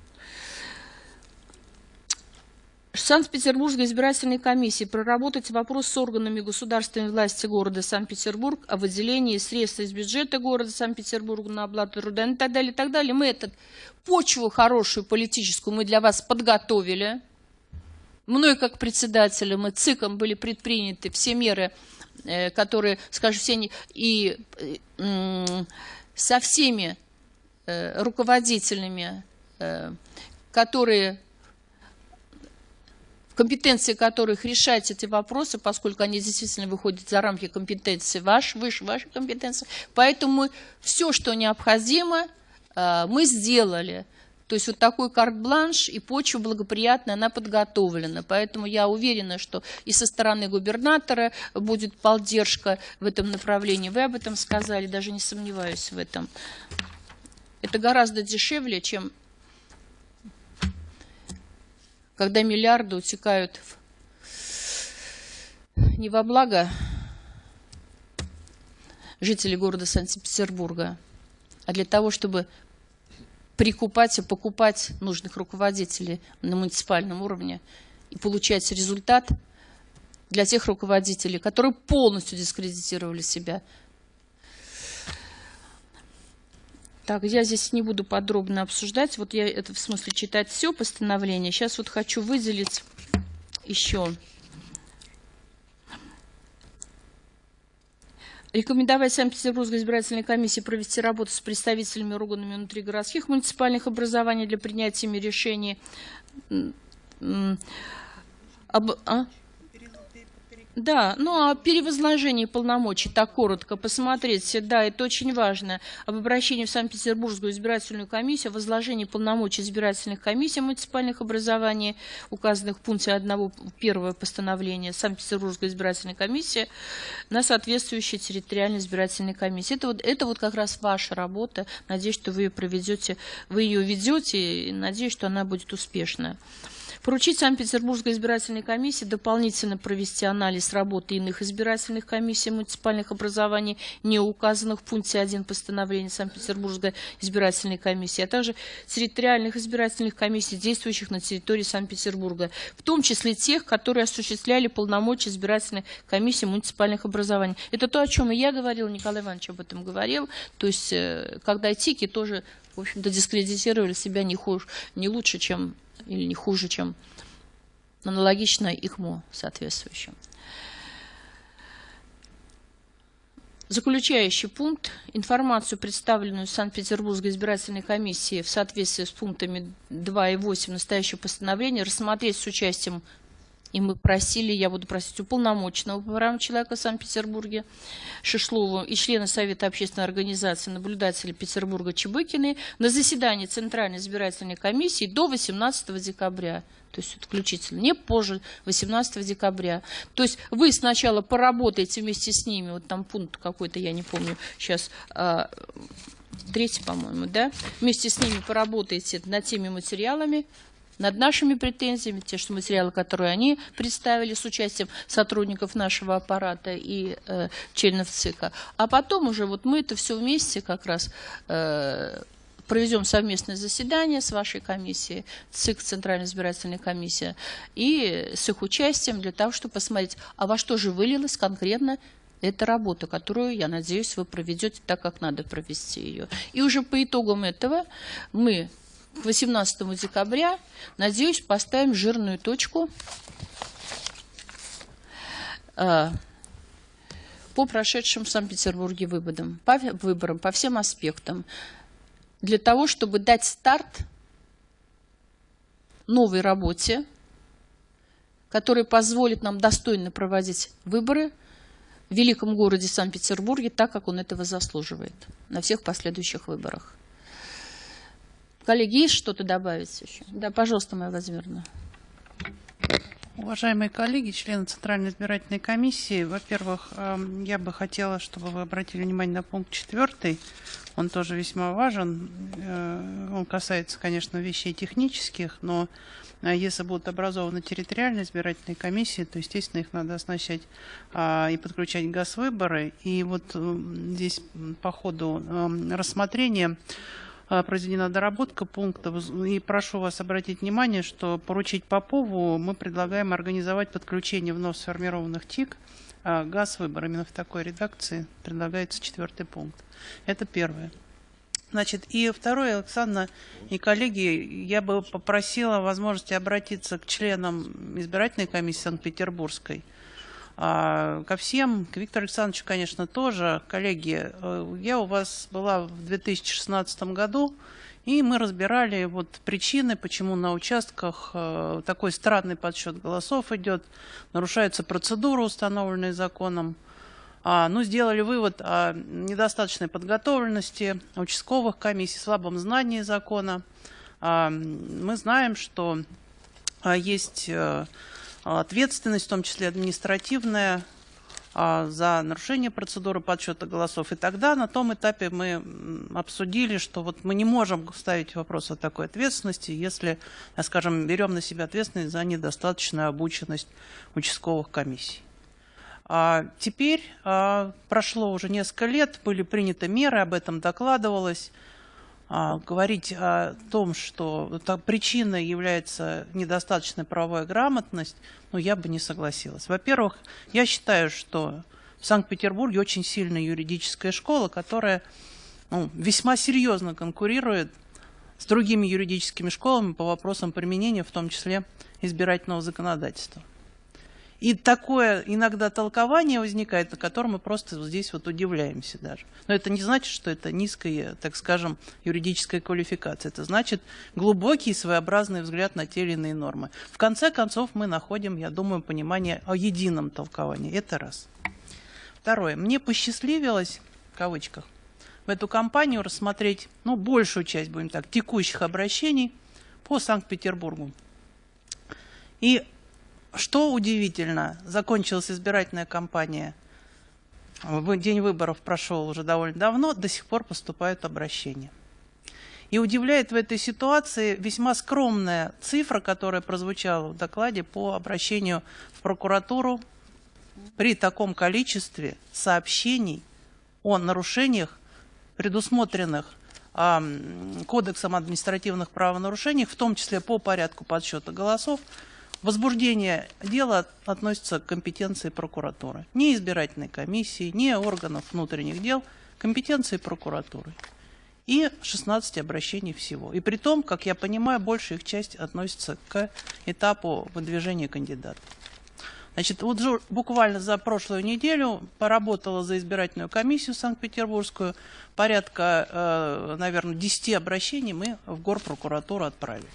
Speaker 1: Санкт-Петербургской избирательной комиссии проработать вопрос с органами государственной власти города Санкт-Петербург о выделении средств из бюджета города Санкт-Петербурга на оплату труда и так далее, и так далее. Мы эту почву хорошую политическую мы для вас подготовили. Мной как председателем и ЦИКом были предприняты все меры, э, которые, скажем, все и со всеми э, руководителями, э, которые компетенции которых решать эти вопросы, поскольку они действительно выходят за рамки компетенции ваш, выше вашей компетенции. Поэтому все, что необходимо, э, мы сделали. То есть вот такой карт-бланш и почва благоприятная, она подготовлена. Поэтому я уверена, что и со стороны губернатора будет поддержка в этом направлении. Вы об этом сказали, даже не сомневаюсь в этом. Это гораздо дешевле, чем когда миллиарды утекают в... не во благо жителей города Санкт-Петербурга, а для того, чтобы прикупать и покупать нужных руководителей на муниципальном уровне и получать результат для тех руководителей, которые полностью дискредитировали себя Так, я здесь не буду подробно обсуждать. Вот я это в смысле читать все постановление. Сейчас вот хочу выделить еще. Рекомендовать Санкт-Петербургской избирательной комиссии провести работу с представителями органами внутригородских муниципальных образований для принятия решений. Об, а? Да, ну а перевозложение полномочий, так коротко посмотреть, да, это очень важно. Об обращении в Санкт-Петербургскую избирательную комиссию, возложении полномочий избирательных комиссий муниципальных образований, указанных в пункте 1 первого постановления Санкт-Петербургской избирательной комиссии, на соответствующей территориальной избирательной комиссии. Это вот, это вот как раз ваша работа. Надеюсь, что вы ее проведете, вы ее ведете, и надеюсь, что она будет успешная. Поручить Санкт-Петербургской избирательной комиссии дополнительно провести анализ работы иных избирательных комиссий муниципальных образований, не указанных в пункте 1 постановления Санкт-Петербургской избирательной комиссии, а также территориальных избирательных комиссий, действующих на территории Санкт-Петербурга, в том числе тех, которые осуществляли полномочия избирательной комиссии муниципальных образований. Это то, о чем и я говорил, Николай Иванович об этом говорил. То есть, э, когда ТИКи тоже, в общем-то, дискредитировали себя не, хуже, не лучше, чем или не хуже, чем аналогичное ИКМО соответствующим. Заключающий пункт. Информацию, представленную Санкт-Петербургской избирательной комиссией в соответствии с пунктами 2 и 8 настоящего постановления, рассмотреть с участием и мы просили, я буду просить уполномоченного по правам человека в Санкт-Петербурге Шишлову и члена Совета общественной организации наблюдателя Петербурга Чебыкины на заседании Центральной избирательной комиссии до 18 декабря. То есть включительно, не позже 18 декабря. То есть вы сначала поработаете вместе с ними, вот там пункт какой-то, я не помню сейчас, а, третий, по-моему, да, вместе с ними поработаете над теми материалами, над нашими претензиями, те что материалы, которые они представили с участием сотрудников нашего аппарата и э, членов ЦИКа. А потом уже вот мы это все вместе как раз э, проведем совместное заседание с вашей комиссией, ЦИК, Центральная избирательная комиссия, и с их участием для того, чтобы посмотреть, а во что же вылилась конкретно эта работа, которую, я надеюсь, вы проведете так, как надо провести ее. И уже по итогам этого мы к 18 декабря, надеюсь, поставим жирную точку э, по прошедшим в Санкт-Петербурге выборам, по, выборам, по всем аспектам, для того, чтобы дать старт новой работе, которая позволит нам достойно проводить выборы в великом городе Санкт-Петербурге так, как он этого заслуживает на всех последующих выборах. Коллеги, есть что-то добавить еще? Да, пожалуйста, моя Владимировна.
Speaker 4: Уважаемые коллеги, члены Центральной избирательной комиссии, во-первых, эм, я бы хотела, чтобы вы обратили внимание на пункт четвертый. Он тоже весьма важен. Э, Он касается, конечно, вещей технических, но э, если будут образованы территориальные избирательные комиссии, то, естественно, их надо оснащать а, и подключать газ-выборы. И вот э, здесь по ходу эм, рассмотрения а, произведена доработка пунктов. И прошу вас обратить внимание, что поручить Попову мы предлагаем организовать подключение вновь сформированных ТИК а, газ выбор. Именно в такой редакции предлагается четвертый пункт. Это первое. Значит, и второе, Александра и коллеги, я бы попросила возможности обратиться к членам избирательной комиссии Санкт-Петербургской. А, ко всем, к Виктору Александровичу, конечно, тоже. Коллеги, э, я у вас была в 2016 году, и мы разбирали вот причины, почему на участках э, такой странный подсчет голосов идет, нарушается процедура, установленная законом. А, ну, сделали вывод о недостаточной подготовленности участковых комиссий, слабом знании закона. А, мы знаем, что а, есть э, ответственность, в том числе административная, а, за нарушение процедуры подсчета голосов. И тогда на том этапе мы обсудили, что вот мы не можем ставить вопрос о такой ответственности, если, скажем, берем на себя ответственность за недостаточную обученность участковых комиссий. А теперь а, прошло уже несколько лет, были приняты меры, об этом докладывалось. А, говорить о том, что причиной является недостаточная правовая грамотность, ну, я бы не согласилась. Во-первых, я считаю, что в Санкт-Петербурге очень сильная юридическая школа, которая ну, весьма серьезно конкурирует с другими юридическими школами по вопросам применения, в том числе избирательного законодательства. И такое иногда толкование возникает, на котором мы просто здесь вот удивляемся даже. Но это не значит, что это низкая, так скажем, юридическая квалификация. Это значит глубокий своеобразный взгляд на те или иные нормы. В конце концов мы находим, я думаю, понимание о едином толковании. Это раз. Второе. Мне посчастливилось, в кавычках, в эту кампанию рассмотреть, ну, большую часть, будем так, текущих обращений по Санкт-Петербургу. И что удивительно, закончилась избирательная кампания, день выборов прошел уже довольно давно, до сих пор поступают обращения. И удивляет в этой ситуации весьма скромная цифра, которая прозвучала в докладе по обращению в прокуратуру при таком количестве сообщений о нарушениях, предусмотренных а, Кодексом административных правонарушений, в том числе по порядку подсчета голосов, Возбуждение дела относится к компетенции прокуратуры. Не избирательной комиссии, не органов внутренних дел, компетенции прокуратуры. И 16 обращений всего. И при том, как я понимаю, большая их часть относится к этапу выдвижения кандидата. Значит, вот буквально за прошлую неделю поработала за избирательную комиссию Санкт-Петербургскую. Порядка, э, наверное, 10 обращений мы в горпрокуратуру отправили.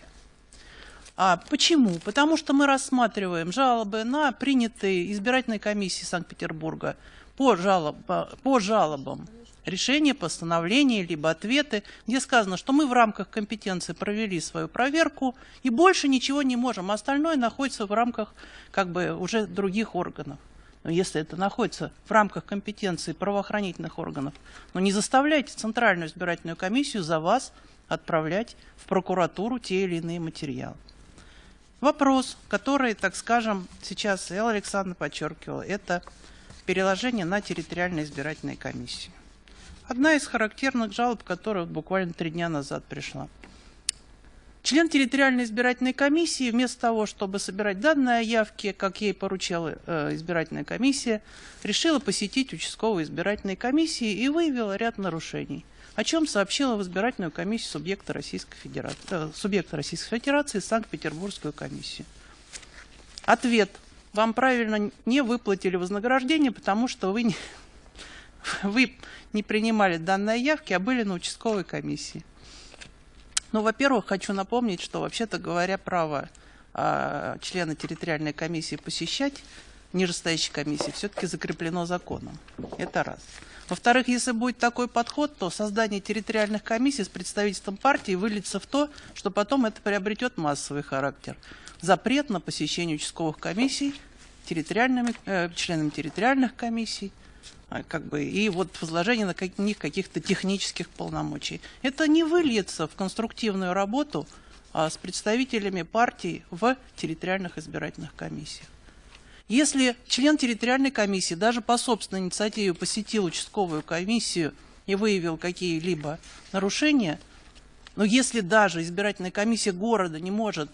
Speaker 4: А почему? Потому что мы рассматриваем жалобы на принятые избирательной комиссии Санкт-Петербурга по, жалоб, по жалобам решения, постановления, либо ответы, где сказано, что мы в рамках компетенции провели свою проверку и больше ничего не можем. Остальное находится в рамках как бы уже других органов. Но если это находится в рамках компетенции правоохранительных органов, но не заставляйте Центральную избирательную комиссию за вас отправлять в прокуратуру те или иные материалы. Вопрос, который, так скажем, сейчас Элла Александровна подчеркивала, это переложение на территориальные избирательные комиссии. Одна из характерных жалоб, которая буквально три дня назад пришла. Член территориальной избирательной комиссии, вместо того, чтобы собирать данные о явке, как ей поручала э, избирательная комиссия, решила посетить участковую избирательной комиссии и выявила ряд нарушений – о чем сообщила в избирательную комиссию субъекта Российской Федерации, э, субъекта Российской Федерации Санкт-Петербургскую комиссию. Ответ. Вам правильно не выплатили вознаграждение, потому что вы не, вы не принимали данные явки, а были на участковой комиссии. Ну, во-первых, хочу напомнить, что, вообще-то говоря, право э, члена территориальной комиссии посещать нижестоящей комиссии все-таки закреплено законом. Это раз. Во-вторых, если будет такой подход, то создание территориальных комиссий с представительством партии выльется в то, что потом это приобретет массовый характер. запрет на посещение участковых комиссий территориальными, э, членами территориальных комиссий, а, как бы, и вот возложение на них каких-то технических полномочий. Это не выльется в конструктивную работу а, с представителями партий в территориальных избирательных комиссиях. Если член территориальной комиссии даже по собственной инициативе посетил участковую комиссию и выявил какие-либо нарушения, но если даже избирательная комиссия города не может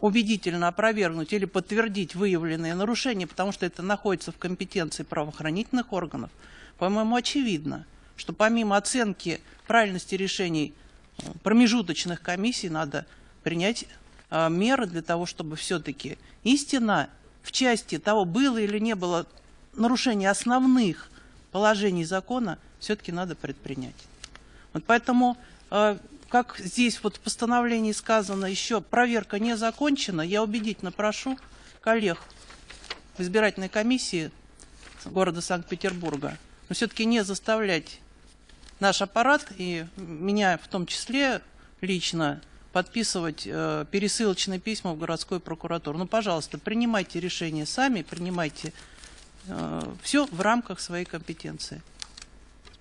Speaker 4: убедительно опровергнуть или подтвердить выявленные нарушения, потому что это находится в компетенции правоохранительных органов, по-моему, очевидно, что помимо оценки правильности решений э, промежуточных комиссий надо принять э, меры для того, чтобы все-таки истина в части того, было или не было нарушение основных положений закона, все-таки надо предпринять. Вот поэтому, э, как здесь вот в постановлении сказано, еще проверка не закончена, я убедительно прошу коллег в избирательной комиссии города Санкт-Петербурга, но все-таки не заставлять наш аппарат и меня в том числе лично подписывать э, пересылочные письма в городскую прокуратуру. Ну, пожалуйста, принимайте решения сами, принимайте э, все в рамках своей компетенции.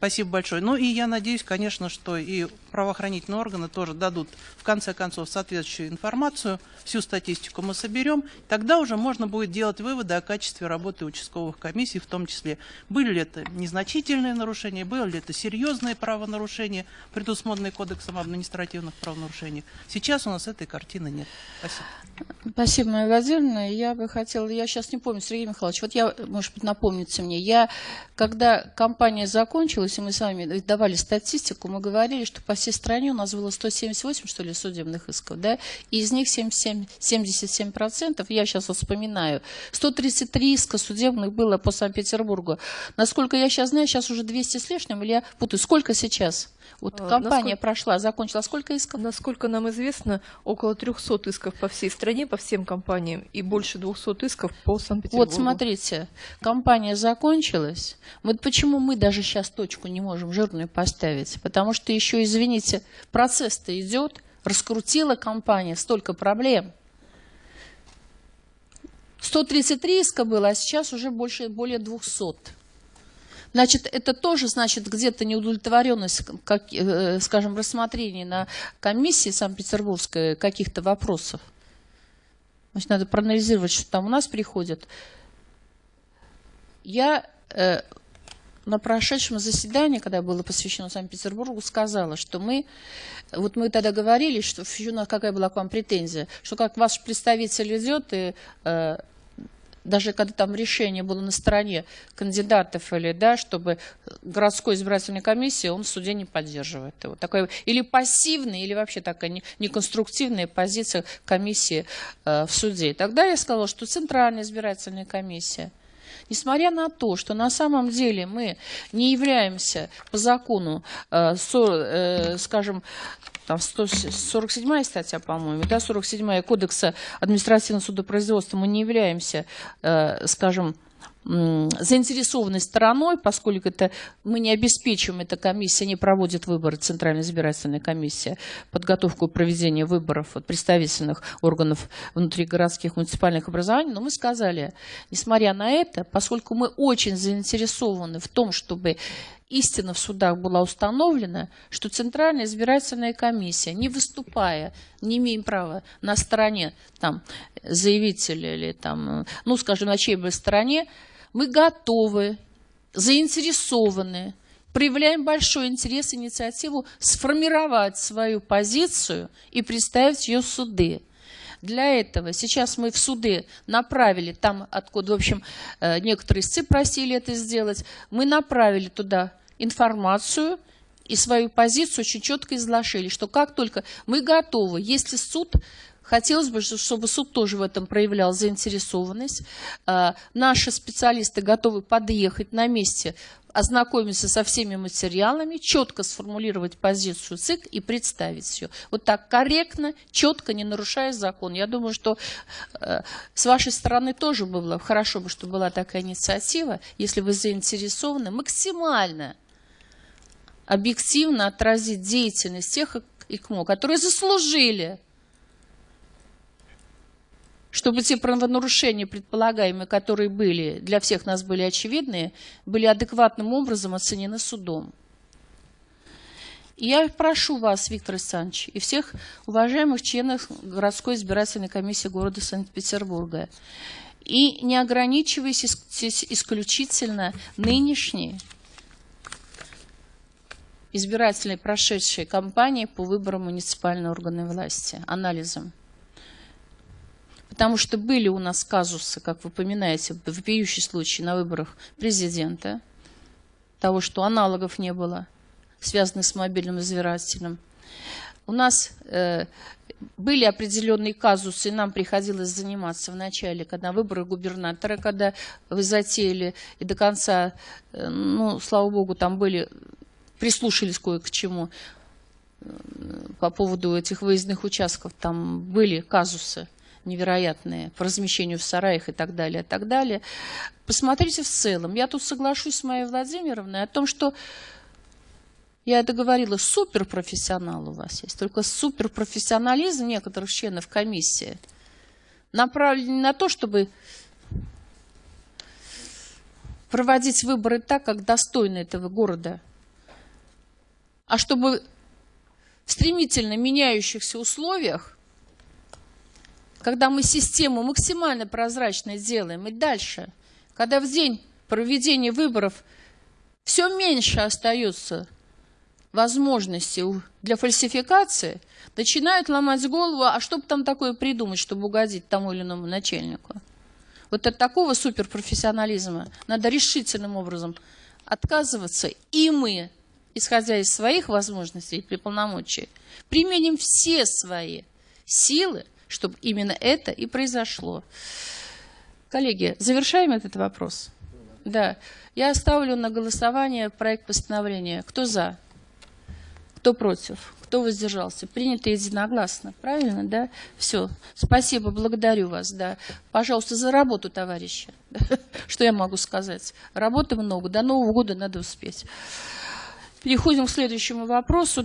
Speaker 4: Спасибо большое. Ну и я надеюсь, конечно, что и правоохранительные органы тоже дадут, в конце концов, соответствующую информацию, всю статистику мы соберем, тогда уже можно будет делать выводы о качестве работы участковых комиссий, в том числе, были ли это незначительные нарушения, были ли это серьезные правонарушения, предусмотренные Кодексом административных правонарушений. Сейчас у нас этой картины нет. Спасибо.
Speaker 1: Спасибо, Майя Владимировна. Я бы хотела, я сейчас не помню, Сергей Михайлович, вот я, может быть, напомните мне, я, когда кампания закончилась, и мы с вами давали статистику, мы говорили, что по всей стране у нас было 178, что ли, судебных исков, да, и из них 77, 77%, я сейчас вспоминаю, 133 иска судебных было по Санкт-Петербургу. Насколько я сейчас знаю, сейчас уже 200 с лишним, или я путаю, сколько сейчас? Вот а, компания насколько, прошла, закончила. Сколько исков?
Speaker 6: Насколько нам известно, около 300 исков по всей стране, по всем компаниям, и больше 200 исков по Санкт-Петербургу.
Speaker 1: Вот смотрите, компания закончилась. Вот почему мы даже сейчас точку не можем жирную поставить? Потому что еще, извините, процесс-то идет, раскрутила компания столько проблем. 133 иска было, а сейчас уже больше, более 200. Значит, это тоже, значит, где-то неудовлетворенность, как, э, скажем, рассмотрения на комиссии Санкт-Петербургской каких-то вопросов. Значит, надо проанализировать, что там у нас приходит. Я э, на прошедшем заседании, когда было посвящено Санкт-Петербургу, сказала, что мы, вот мы тогда говорили, что какая была к вам претензия, что как ваш представитель идет и э, даже когда там решение было на стороне кандидатов или, да, чтобы городской избирательной комиссии, он в суде не поддерживает его. Такой, или пассивная, или вообще такая неконструктивная позиция комиссии э, в суде. Тогда я сказала, что Центральная избирательная комиссия, несмотря на то, что на самом деле мы не являемся по закону, э, со, э, скажем, там 147 статья, по-моему, да, 47 Кодекса административного судопроизводства, мы не являемся, э, скажем, заинтересованной стороной, поскольку это мы не обеспечиваем, эта комиссия не проводит выборы, Центральная избирательная комиссия, подготовку проведения выборов от представительных органов внутригородских муниципальных образований, но мы сказали, несмотря на это, поскольку мы очень заинтересованы в том, чтобы истина в судах была установлена, что Центральная избирательная комиссия, не выступая, не имеем права на стороне там, заявителя или, там, ну, скажем, на чьей бы стороне, мы готовы, заинтересованы, проявляем большой интерес, инициативу сформировать свою позицию и представить ее в суды. Для этого сейчас мы в суды направили, там откуда, в общем, э, некоторые истцы просили это сделать, мы направили туда информацию и свою позицию очень четко изложили, что как только мы готовы, если суд Хотелось бы, чтобы суд тоже в этом проявлял заинтересованность. А, наши специалисты готовы подъехать на месте, ознакомиться со всеми материалами, четко сформулировать позицию ЦИК и представить ее. Вот так корректно, четко, не нарушая закон. Я думаю, что э, с вашей стороны тоже было хорошо бы, чтобы была такая инициатива, если вы заинтересованы максимально объективно отразить деятельность тех ИКМО, которые заслужили чтобы те правонарушения, предполагаемые, которые были, для всех нас были очевидны, были адекватным образом оценены судом. И я прошу вас, Виктор Александрович, и всех уважаемых членов городской избирательной комиссии города Санкт-Петербурга, и не ограничиваясь исключительно нынешней избирательной прошедшей кампанией по выборам муниципальной органы власти, анализом. Потому что были у нас казусы, как вы поминаете, вопиющий случай на выборах президента, того, что аналогов не было, связанных с мобильным избирателем. У нас э, были определенные казусы, и нам приходилось заниматься в начале, когда выборы губернатора, когда вы затеяли, и до конца, э, ну, слава богу, там были, прислушались кое к чему э, по поводу этих выездных участков, там были казусы невероятные по размещению в сараях и так далее, и так далее. Посмотрите в целом. Я тут соглашусь с моей Владимировной о том, что я это говорила, суперпрофессионал у вас есть, только суперпрофессионализм некоторых членов комиссии направлен на то, чтобы проводить выборы так, как достойно этого города, а чтобы в стремительно меняющихся условиях когда мы систему максимально прозрачной делаем, и дальше, когда в день проведения выборов все меньше остается возможностей для фальсификации, начинают ломать голову, а что бы там такое придумать, чтобы угодить тому или иному начальнику. Вот от такого суперпрофессионализма надо решительным образом отказываться, и мы, исходя из своих возможностей и полномочий, применим все свои силы чтобы именно это и произошло. Коллеги, завершаем этот вопрос? Да. Я ставлю на голосование проект постановления. Кто за? Кто против? Кто воздержался? Принято единогласно. Правильно, да? Все. Спасибо, благодарю вас. Да. Пожалуйста, за работу, товарищи. Что я могу сказать? Работы много. До Нового года надо успеть. Переходим к следующему вопросу.